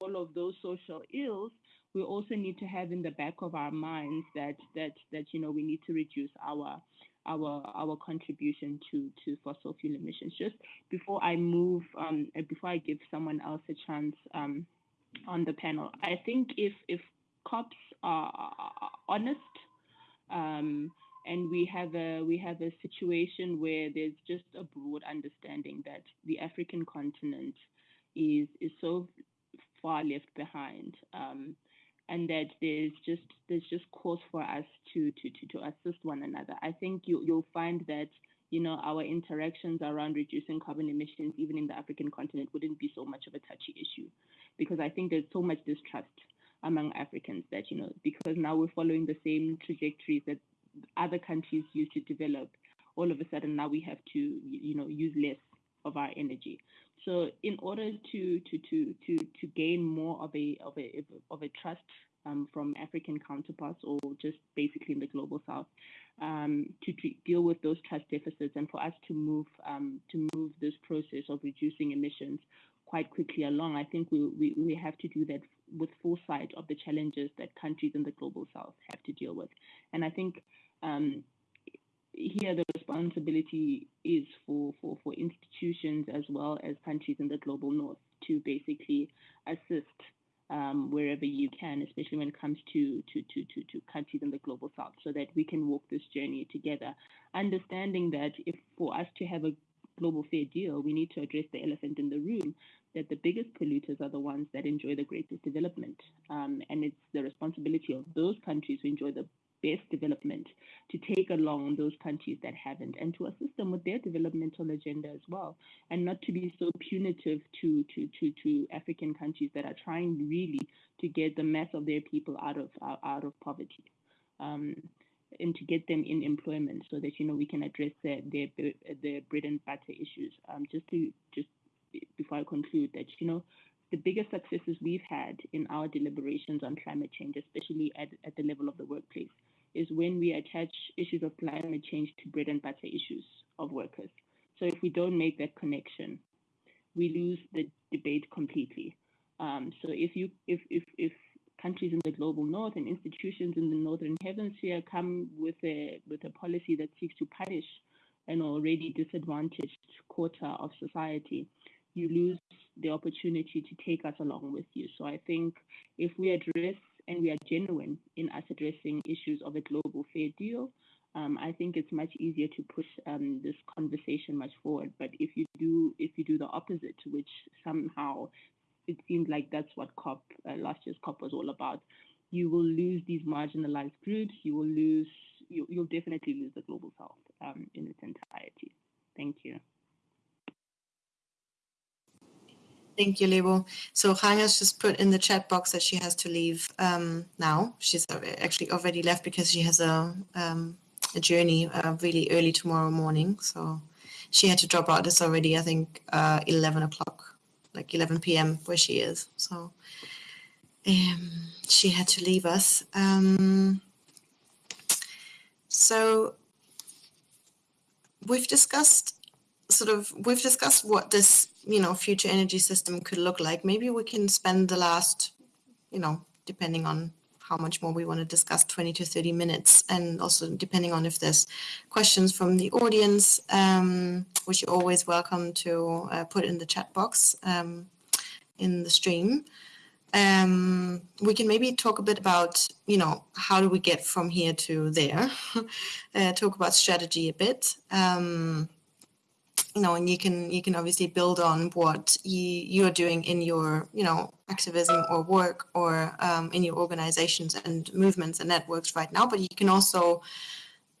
all of those social ills, we also need to have in the back of our minds that that that you know we need to reduce our our our contribution to to fossil fuel emissions. Just before I move, um, before I give someone else a chance um, on the panel, I think if if COPs are honest. Um, and we have a we have a situation where there's just a broad understanding that the African continent is is so far left behind, um, and that there's just there's just cause for us to to to, to assist one another. I think you you'll find that you know our interactions around reducing carbon emissions, even in the African continent, wouldn't be so much of a touchy issue, because I think there's so much distrust among Africans that you know because now we're following the same trajectories that other countries used to develop, all of a sudden now we have to, you know, use less of our energy. So in order to to to to to gain more of a of a of a trust um, from African counterparts or just basically in the global south um, to, to, deal with those trust deficits and for us to move um, to move this process of reducing emissions quite quickly along. I think we, we, we have to do that with foresight of the challenges that countries in the global south have to deal with. And I think um, here the responsibility is for, for, for institutions as well as countries in the global north to basically assist um, wherever you can, especially when it comes to, to, to, to, to countries in the global south, so that we can walk this journey together. Understanding that if for us to have a global fair deal, we need to address the elephant in the room that the biggest polluters are the ones that enjoy the greatest development. Um, and it's the responsibility of those countries who enjoy the best development to take along those countries that haven't and to assist them with their developmental agenda as well and not to be so punitive to to to, to African countries that are trying really to get the mass of their people out of out, of poverty. Um, and to get them in employment so that you know we can address their their, their bread and butter issues. Um, just to just before I conclude that you know the biggest successes we've had in our deliberations on climate change, especially at, at the level of the workplace, is when we attach issues of climate change to bread and butter issues of workers. So if we don't make that connection, we lose the debate completely. Um, so if you if if if countries in the global north and institutions in the northern hemisphere come with a with a policy that seeks to punish an already disadvantaged quarter of society, you lose the opportunity to take us along with you. So I think if we address and we are genuine in us addressing issues of a global fair deal, um, I think it's much easier to push um, this conversation much forward. But if you do, if you do the opposite, which somehow it seems like that's what COP uh, last year's COP was all about, you will lose these marginalized groups. You will lose. You, will definitely lose the global south um, in its entirety. Thank you. Thank you, Lebo. So has just put in the chat box that she has to leave um, now. She's actually already left because she has a, um, a journey uh, really early tomorrow morning. So she had to drop out. It's already, I think, uh, 11 o'clock, like 11 p.m. where she is. So um, she had to leave us. Um, so we've discussed sort of we've discussed what this you know future energy system could look like. Maybe we can spend the last you know depending on how much more we want to discuss 20 to 30 minutes. And also depending on if there's questions from the audience um, which you're always welcome to uh, put in the chat box um, in the stream. Um, we can maybe talk a bit about you know how do we get from here to there? <laughs> Uh, talk about strategy a bit. Um, you know, and you can you can obviously build on what you you're doing in your you know activism or work or um, in your organizations and movements and networks right now. But you can also,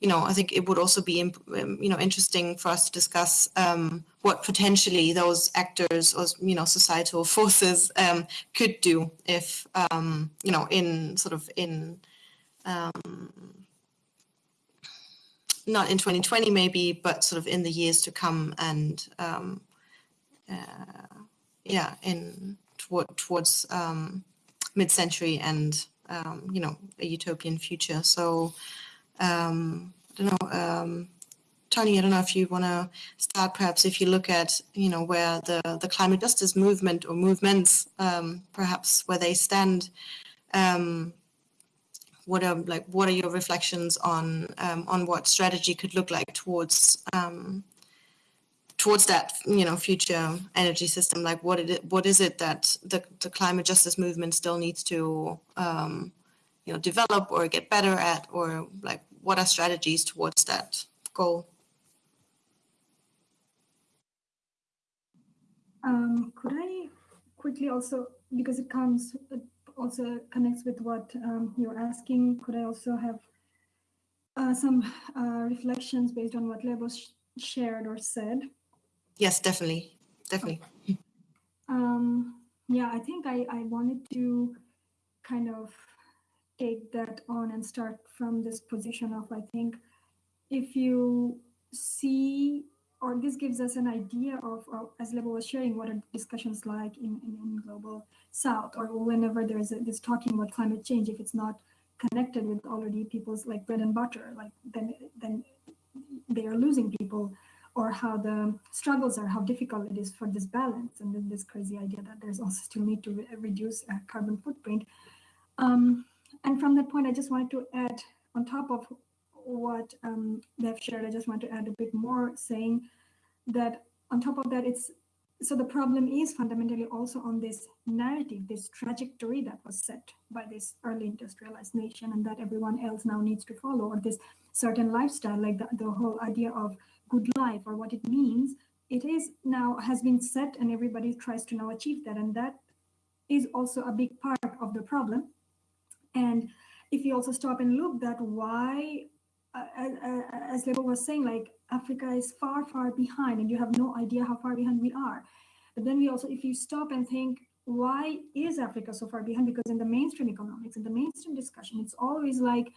you know, I think it would also be um, you know interesting for us to discuss um, what potentially those actors or you know societal <laughs> forces um, could do if um, you know in sort of in um, not in 2020 maybe, but sort of in the years to come and um, uh, yeah, in toward, towards um, mid-century and um, you know a utopian future. So um, I don't know, um, Tonny. I don't know if you want to start. Perhaps if you look at you know where the the climate justice movement or movements, um, perhaps where they stand. Um, what are like what are your reflections on um, on what strategy could look like towards um, towards that you know future energy system? Like what it what is it that the, the climate justice movement still needs to um, you know develop or get better at? Or like what are strategies towards that goal? Um, could i quickly also because it comes also connects with what um, you're asking. Could I also have uh, some uh, reflections based on what Lebo sh shared or said? Yes, definitely, definitely. Um, yeah, I think I, I wanted to kind of take that on and start from this position of, I think, if you see or this gives us an idea of, as Lebo was sharing, what are discussions like in, in, in global south or whenever there's a, this talking about climate change, if it's not connected with already people's like bread and butter, like then then they are losing people or how the struggles are, how difficult it is for this balance and then this crazy idea that there's also still need to re reduce carbon footprint. Um, and from that point, I just wanted to add on top of what um, they've shared, I just want to add a bit more saying that on top of that, it's so the problem is fundamentally also on this narrative, this trajectory that was set by this early industrialized nation and that everyone else now needs to follow, or this certain lifestyle, like the, the whole idea of good life or what it means, it is now has been set and everybody tries to now achieve that. And that is also a big part of the problem. And if you also stop and look that why, as Lebo was saying, like Africa is far, far behind and you have no idea how far behind we are. But then we also, if you stop and think, why is Africa so far behind? Because in the mainstream economics, in the mainstream discussion, it's always like,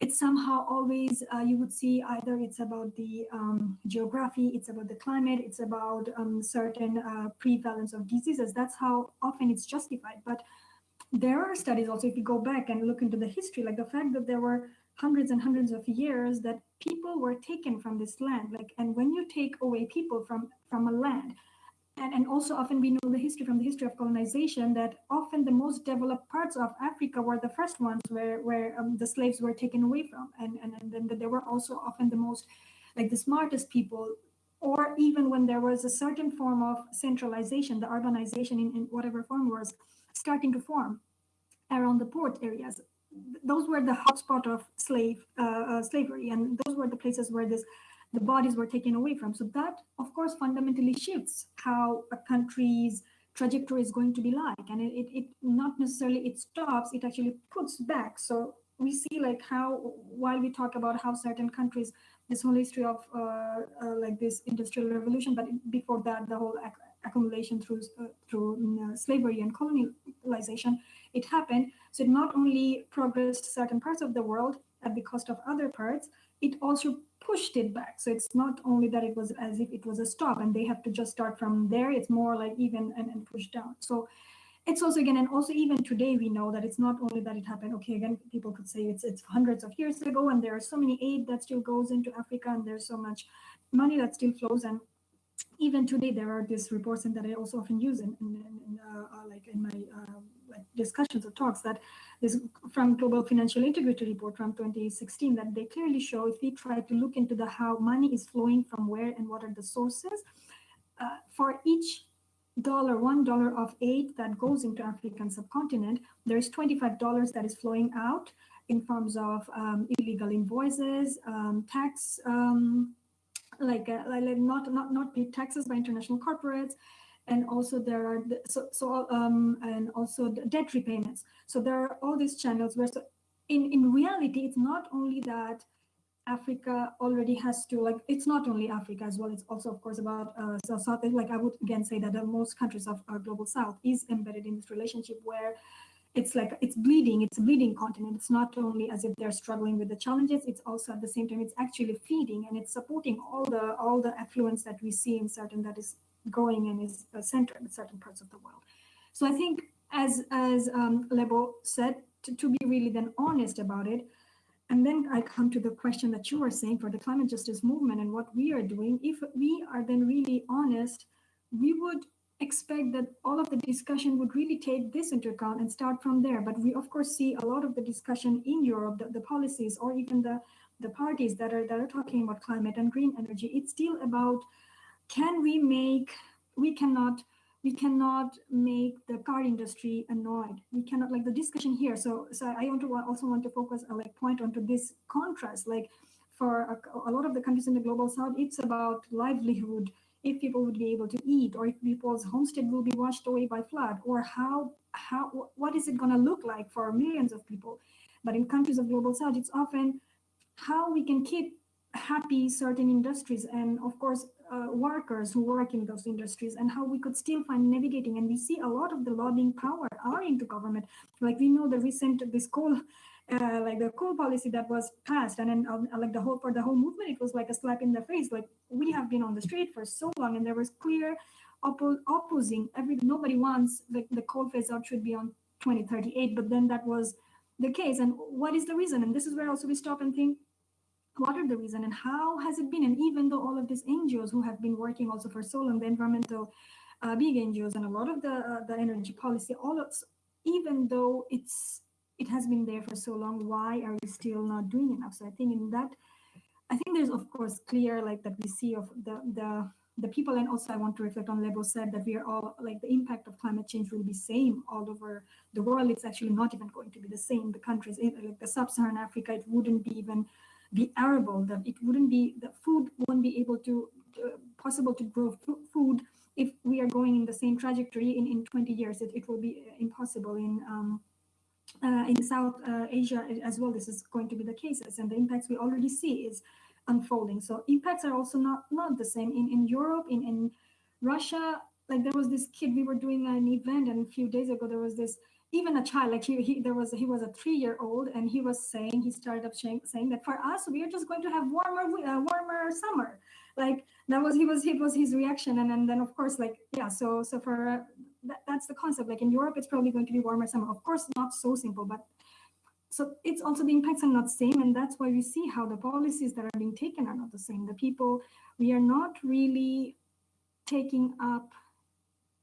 it's somehow always, uh, you would see either it's about the um, geography, it's about the climate, it's about um, certain uh, prevalence of diseases. That's how often it's justified. But there are studies also, if you go back and look into the history, like the fact that there were hundreds and hundreds of years that people were taken from this land. Like, and when you take away people from, from a land, and, and also often we know the history from the history of colonization that often the most developed parts of Africa were the first ones where, where um, the slaves were taken away from. And, and, and then they were also often the most, like the smartest people or even when there was a certain form of centralization, the urbanization in, in whatever form was, starting to form around the port areas. Those were the hotspot of slave uh, uh, slavery, and those were the places where this the bodies were taken away from. So that, of course, fundamentally shifts how a country's trajectory is going to be like, and it, it, it not necessarily it stops; it actually puts back. So we see like how while we talk about how certain countries this whole history of uh, uh, like this industrial revolution but before that the whole accumulation through uh, through uh, slavery and colonialization it happened. So it not only progressed certain parts of the world at the cost of other parts it also pushed it back. So it's not only that it was as if it was a stop and they have to just start from there. It's more like even and, and push down. So it's also again and also even today we know that it's not only that it happened. Okay again people could say it's it's hundreds of years ago and there are so many aid that still goes into africa and there's so much money that still flows. And even today there are these reports and that I also often use in, in, in uh, uh, like in my like discussions or talks that this from Global Financial Integrity Report from 2016 that they clearly show if we try to look into the how money is flowing from where and what are the sources uh, for each dollar one dollar of aid that goes into African subcontinent there's 25 dollars that is flowing out in forms of um, illegal invoices um, tax um, like, uh, like not not not paid taxes by international corporates, and also there are the, so so um and also debt repayments. So there are all these channels where so in in reality it's not only that Africa already has to like it's not only Africa as well. It's also of course about uh, so South. Like I would again say that the most countries of our global South is embedded in this relationship where it's like it's bleeding it's a bleeding continent it's not only as if they're struggling with the challenges it's also at the same time it's actually feeding and it's supporting all the all the affluence that we see in certain that is going and is uh, centered in certain parts of the world so i think as as um, lebo said to, to be really then honest about it and then I come to the question that you were saying for the climate justice movement and what we are doing. If we are then really honest, we would expect that all of the discussion would really take this into account and start from there. But we of course see a lot of the discussion in Europe, the, the policies or even the, the parties that are that are talking about climate and green energy. It's still about can we make we cannot we cannot make the car industry annoyed. We cannot like the discussion here. So so I want to also want to focus uh, like point onto this contrast. Like for a, a lot of the countries in the global south, it's about livelihood if people would be able to eat or if people's homestead will be washed away by flood or how how what is it going to look like for millions of people but in countries of global south it's often how we can keep happy certain industries and of course uh, workers who work in those industries and how we could still find navigating. And we see a lot of the lobbying power are into government. Like we know the recent this coal uh, like the coal policy that was passed and then um, like the whole for the whole movement it was like a slap in the face. Like we have been on the street for so long and there was clear oppo- opposing every nobody wants the, the coal phase out should be on 2038 but then that was the case. And what is the reason? And this is where also we stop and think what are the reason and how has it been? And even though all of these ngos who have been working also for so long the environmental uh, big ngos and a lot of the uh, the energy policy all of even though it's it has been there for so long why are we still not doing enough? So i think in that i think there's of course clear like that we see of the the the people. And also i want to reflect on lebo said that we are all like the impact of climate change will be same all over the world. It's actually not even going to be the same. The countries like the sub-saharan africa it wouldn't be even be arable that it wouldn't be the food won't be able to uh, possible to grow food if we are going in the same trajectory in in 20 years it, it will be impossible in um, uh, in South uh, Asia as well, this is going to be the cases, and the impacts we already see is unfolding. So impacts are also not not the same in in Europe, in in Russia. Like there was this kid, we were doing an event, and a few days ago there was this even a child like he, he there was he was a three year old and he was saying he started up saying, saying that for us we are just going to have warmer uh, warmer summer. Like that was he was he was his reaction and, and then of course like yeah so so for uh, that, that's the concept. Like in europe it's probably going to be warmer summer. Of course not so simple but so it's also the impacts are not same and that's why we see how the policies that are being taken are not the same. The people we are not really taking up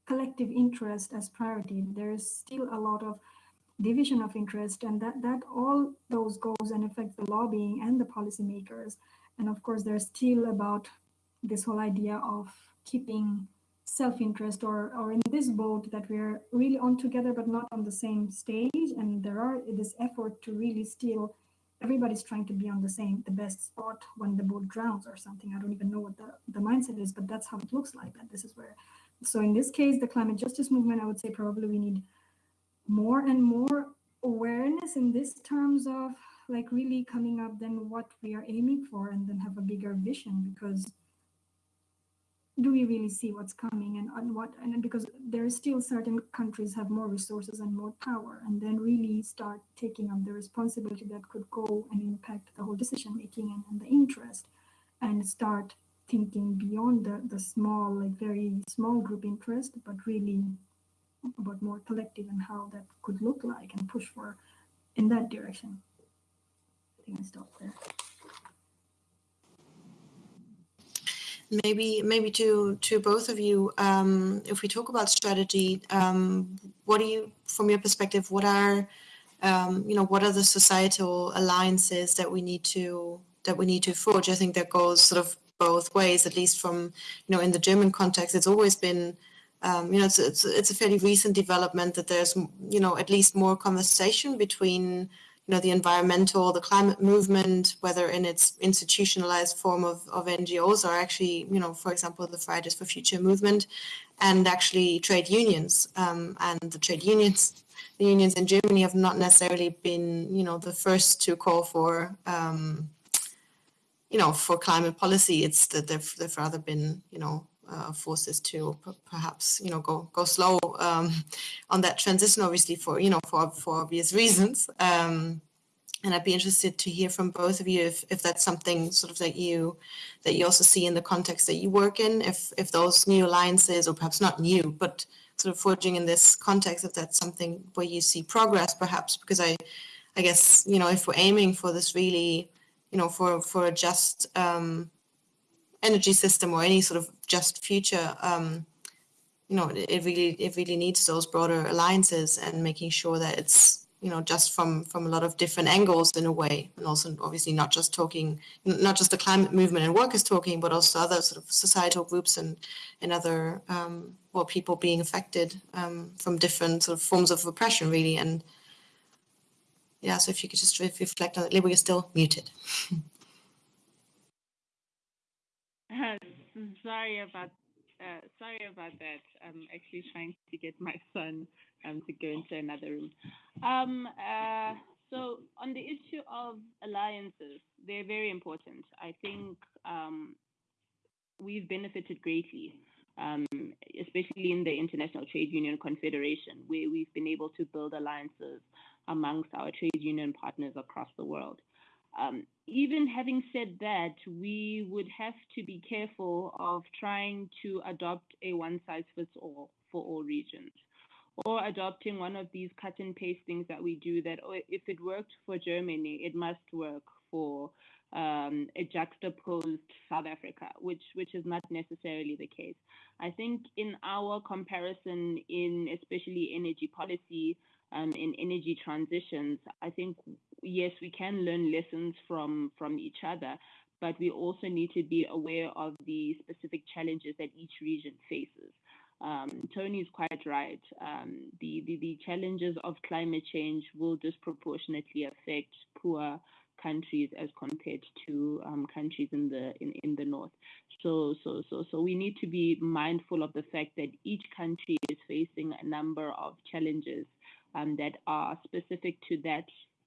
collective interest as priority. There is still a lot of division of interest and that, that all those goes and affects the lobbying and the policymakers. And of course, there's still about this whole idea of keeping self-interest or, or in this boat that we're really on together but not on the same stage. And there are this effort to really still everybody's trying to be on the same the best spot when the boat drowns or something i don't even know what the, the mindset is but that's how it looks like that this is where so in this case, the climate justice movement, I would say probably we need more and more awareness in this terms of like really coming up than what we are aiming for and then have a bigger vision because do we really see what's coming and, and what and because there is still certain countries have more resources and more power and then really start taking up the responsibility that could go and impact the whole decision making and, and the interest and start thinking beyond the, the small, like very small group interest, but really about more collective and how that could look like and push for in that direction. I think I there. Maybe, maybe to to both of you, um, if we talk about strategy, um, what do you, from your perspective, what are, um, you know, what are the societal alliances that we need to that we need to forge? I think that goes sort of both ways, at least from, you know, in the German context, it's always been, um, you know, it's, it's, it's a fairly recent development that there's, you know, at least more conversation between, you know, the environmental, the climate movement, whether in its institutionalized form of, of NGOs or actually, you know, for example, the Fridays for Future movement and actually trade unions. Um, and the trade unions, the unions in Germany have not necessarily been, you know, the first to call for, um, you know, for climate policy, it's that they've, they've rather been, you know, uh, forces to perhaps, you know, go go slow um, on that transition, obviously for, you know, for, for obvious reasons. Um, and I'd be interested to hear from both of you if, if that's something sort of that you that you also see in the context that you work in, if if those new alliances, or perhaps not new, but sort of forging in this context, if that's something where you see progress, perhaps, because I, I guess you know if we're aiming for this really you know, for for a just um, energy system or any sort of just future, um, you know, it really it really needs those broader alliances and making sure that it's you know just from from a lot of different angles in a way, and also obviously not just talking, not just the climate movement and workers talking, but also other sort of societal groups and and other um, well people being affected um, from different sort of forms of oppression, really, and yeah, so if you could just reflect on it. Lebo, you're still muted. <laughs> sorry about uh, sorry about that. I'm actually trying to get my son um, to go into another room. Um, uh, so on the issue of alliances, they're very important. I think um, we've benefited greatly, um, especially in the International Trade Union Confederation, where we've been able to build alliances amongst our trade union partners across the world. Um, even having said that, we would have to be careful of trying to adopt a one size fits all for all regions or adopting one of these cut and paste things that we do that if it worked for Germany, it must work for um, a juxtaposed South Africa, which which is not necessarily the case. I think in our comparison in especially energy policy, um, in energy transitions, I think yes, we can learn lessons from from each other, but we also need to be aware of the specific challenges that each region faces. Um, Tonny is quite right. Um, the, the, the challenges of climate change will disproportionately affect poor countries as compared to um, countries in the in, in the north. So so so so we need to be mindful of the fact that each country is facing a number of challenges um, that are specific to that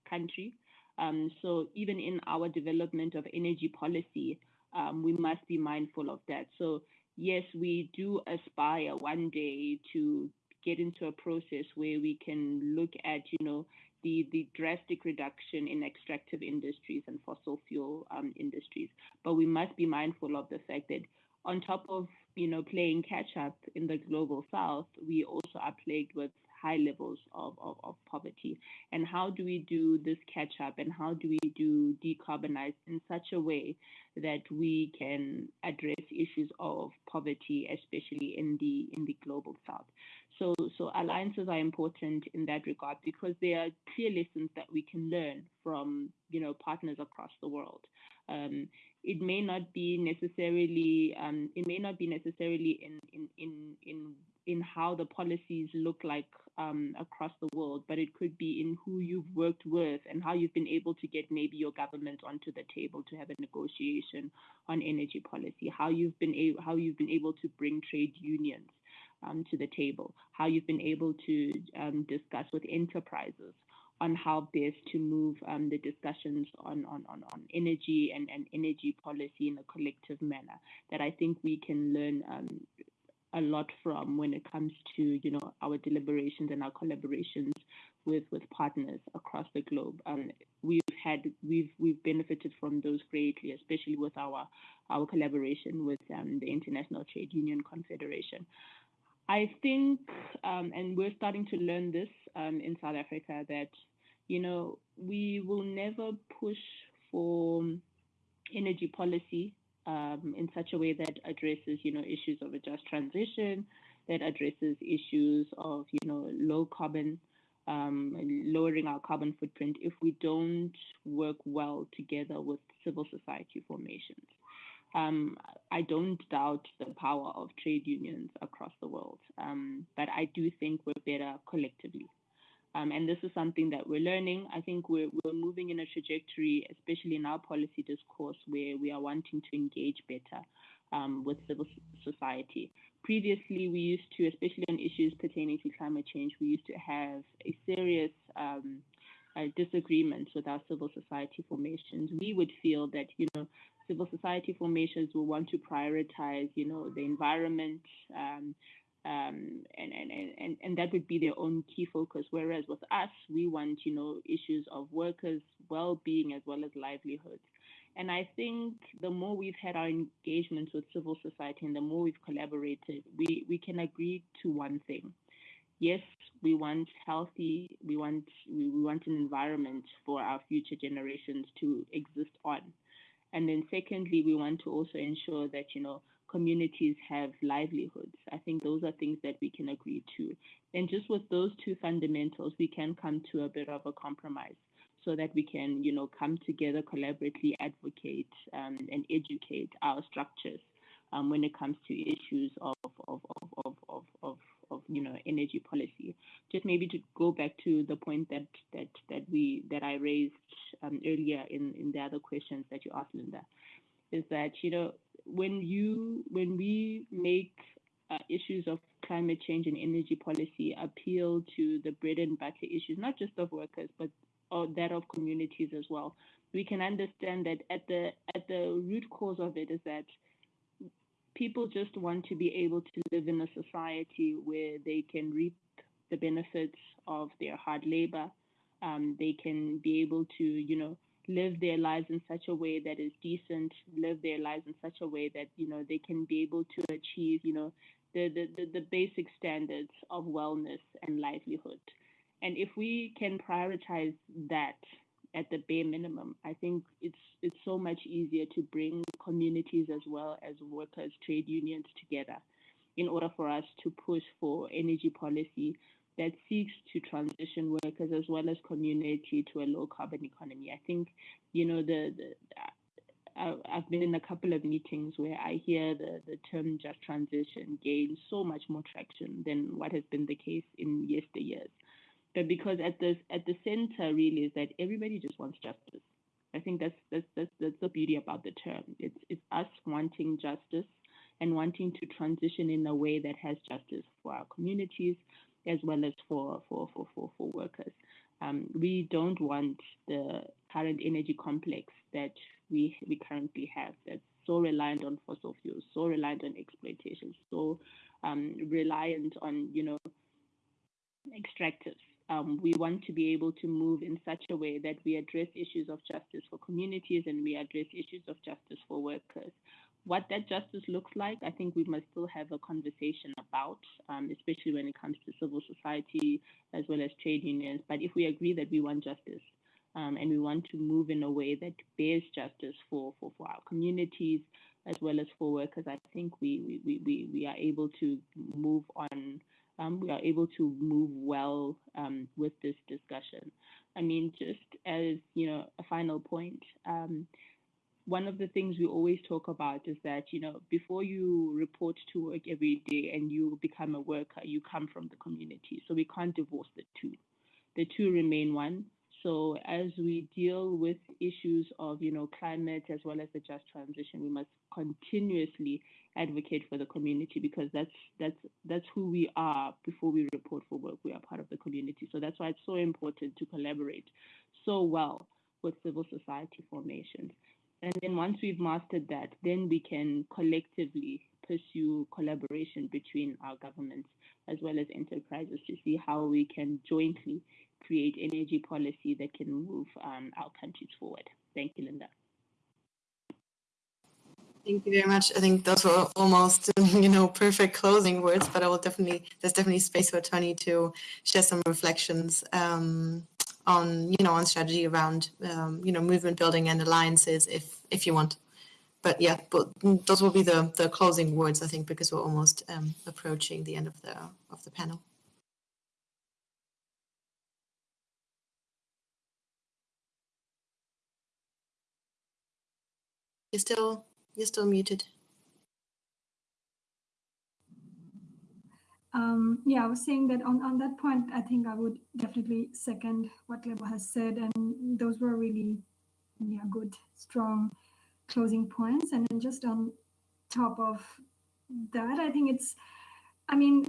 country. Um, so even in our development of energy policy, um, we must be mindful of that. So yes, we do aspire one day to get into a process where we can look at, you know, the, the drastic reduction in extractive industries and fossil fuel um, industries. But we must be mindful of the fact that on top of, you know, playing catch up in the global south, we also are plagued with high levels of, of, of poverty. And how do we do this catch up and how do we do decarbonize in such a way that we can address issues of poverty, especially in the in the global south? So, so alliances are important in that regard because there are clear lessons that we can learn from, you know, partners across the world. Um, it may not be necessarily, um, it may not be necessarily in in in in in how the policies look like um, across the world, but it could be in who you've worked with and how you've been able to get maybe your government onto the table to have a negotiation on energy policy, how you've been able, how you've been able to bring trade unions um, to the table, how you've been able to um, discuss with enterprises on how best to move um, the discussions on, on, on, on energy and, and energy policy in a collective manner that I think we can learn um, a lot from when it comes to you know our deliberations and our collaborations with with partners across the globe. Um, we've had we've we've benefited from those greatly, especially with our our collaboration with um, the International Trade Union Confederation. I think, um, and we're starting to learn this um, in South Africa that you know we will never push for energy policy um, in such a way that addresses, you know, issues of a just transition, that addresses issues of, you know, low carbon, um, lowering our carbon footprint if we don't work well together with civil society formations. Um, I don't doubt the power of trade unions across the world, um, but I do think we're better collectively. Um, and this is something that we're learning. I think we're, we're moving in a trajectory, especially in our policy discourse, where we are wanting to engage better um, with civil society. Previously, we used to, especially on issues pertaining to climate change, we used to have a serious um, uh, with our civil society formations. We would feel that, you know, civil society formations will want to prioritize, you know, the environment, um, um, and, and, and, and that would be their own key focus. Whereas with us, we want, you know, issues of workers' well-being as well as livelihoods. And I think the more we've had our engagements with civil society and the more we've collaborated, we, we can agree to one thing. Yes, we want healthy, we want we want an environment for our future generations to exist on. And then secondly, we want to also ensure that, you know, communities have livelihoods. I think those are things that we can agree to. And just with those two fundamentals, we can come to a bit of a compromise so that we can, you know, come together, collaboratively advocate um, and educate our structures um, when it comes to issues of, of, of, of, of, of, you know, energy policy. Just maybe to go back to the point that that that we that I raised um, earlier in in the other questions that you asked, Linda, is that you know when you when we make uh, issues of climate change and energy policy appeal to the bread and butter issues, not just of workers, but that of communities as well. We can understand that at the at the root cause of it is that people just want to be able to live in a society where they can reap the benefits of their hard labor. Um, they can be able to, you know, live their lives in such a way that is decent, live their lives in such a way that, you know, they can be able to achieve, you know, the, the, the, the basic standards of wellness and livelihood. And if we can prioritize that at the bare minimum, I think it's it's so much easier to bring communities as well as workers, trade unions together in order for us to push for energy policy that seeks to transition workers as well as community to a low carbon economy. I think, you know, the, the I've been in a couple of meetings where I hear the, the term just transition gain so much more traction than what has been the case in yesteryears. But because at the at the center really is that everybody just wants justice. I think that's that's that's, that's the beauty about the term. It's it's us wanting justice and wanting to transition in a way that has justice for our communities, as well as for, for, for, for, for workers. Um, we don't want the current energy complex that we, we currently have that's so reliant on fossil fuels, so reliant on exploitation, so um, reliant on, you know, extractives. Um, we want to be able to move in such a way that we address issues of justice for communities and we address issues of justice for workers. What that justice looks like, I think we must still have a conversation about, um, especially when it comes to civil society as well as trade unions. But if we agree that we want justice um, and we want to move in a way that bears justice for, for, for our communities as well as for workers, I think we, we, we, we are able to move on um, we are able to move well um, with this discussion. I mean, just as you know, a final point, um, one of the things we always talk about is that you know before you report to work every day and you become a worker, you come from the community. So we can't divorce the two. The two remain one. So as we deal with issues of you know climate as well as the just transition, we must continuously advocate for the community because that's that's that's who we are before we report for work. We are part of the community. So that's why it's so important to collaborate so well with civil society formations. And then once we've mastered that, then we can collectively pursue collaboration between our governments as well as enterprises to see how we can jointly create energy policy that can move um, our countries forward. Thank you, Linda. Thank you very much. I think those were almost, <laughs> you know, perfect closing words, but I will definitely, there's definitely space for Tonny to share some reflections um, on, you know, on strategy around, um, you know, movement building and alliances if, if you want. But yeah, but those will be the, the closing words, I think, because we're almost um, approaching the end of the, of the panel. You're still you're still muted. Um, yeah, I was saying that on, on that point, I think I would definitely second what Lebo has said. And those were really yeah, good, strong closing points. And then just on top of that, I think it's, I mean,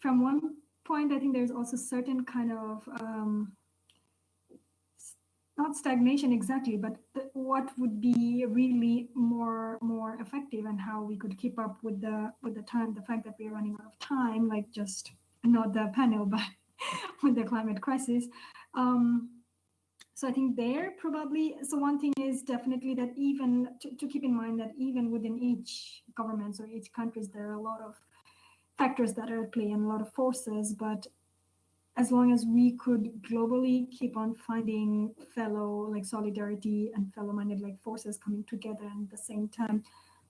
from one point, I think there's also certain kind of um, not stagnation exactly, but what would be really more more effective and how we could keep up with the with the time. The fact that we're running out of time, like just not the panel, <laughs> but with the climate crisis. Um, so I think there probably, so one thing is definitely that even to, to keep in mind that even within each government or each countries, there are a lot of factors that are at play and a lot of forces, but as long as we could globally keep on finding fellow like solidarity and fellow minded like forces coming together and at the same time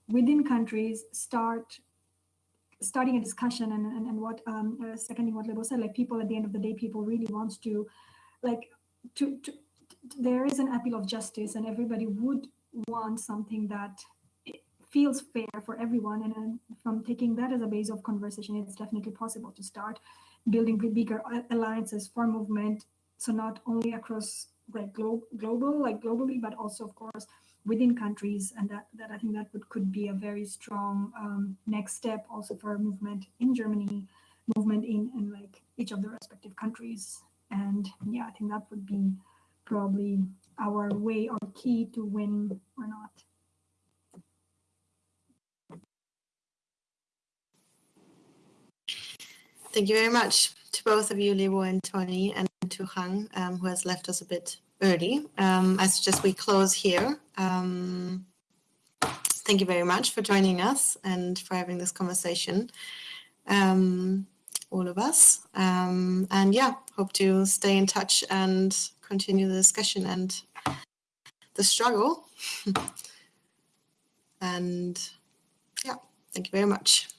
within countries start starting a discussion and, and, and what um uh, seconding what Lebo said like people at the end of the day people really wants to like to, to there is an appeal of justice and everybody would want something that feels fair for everyone. And, and from taking that as a base of conversation it's definitely possible to start building bigger alliances for movement. So not only across like glo global, like globally, but also of course within countries, and that, that I think that would, could be a very strong um, next step also for movement in Germany, movement in, in like each of the respective countries. And yeah, I think that would be probably our way or key to win or not. Thank you very much to both of you, Lebo and Tonny, and to Khanh, um, who has left us a bit early. Um, I suggest we close here. Um, thank you very much for joining us and for having this conversation, um, all of us. Um, and yeah, hope to stay in touch and continue the discussion and the struggle. <laughs> and yeah, thank you very much.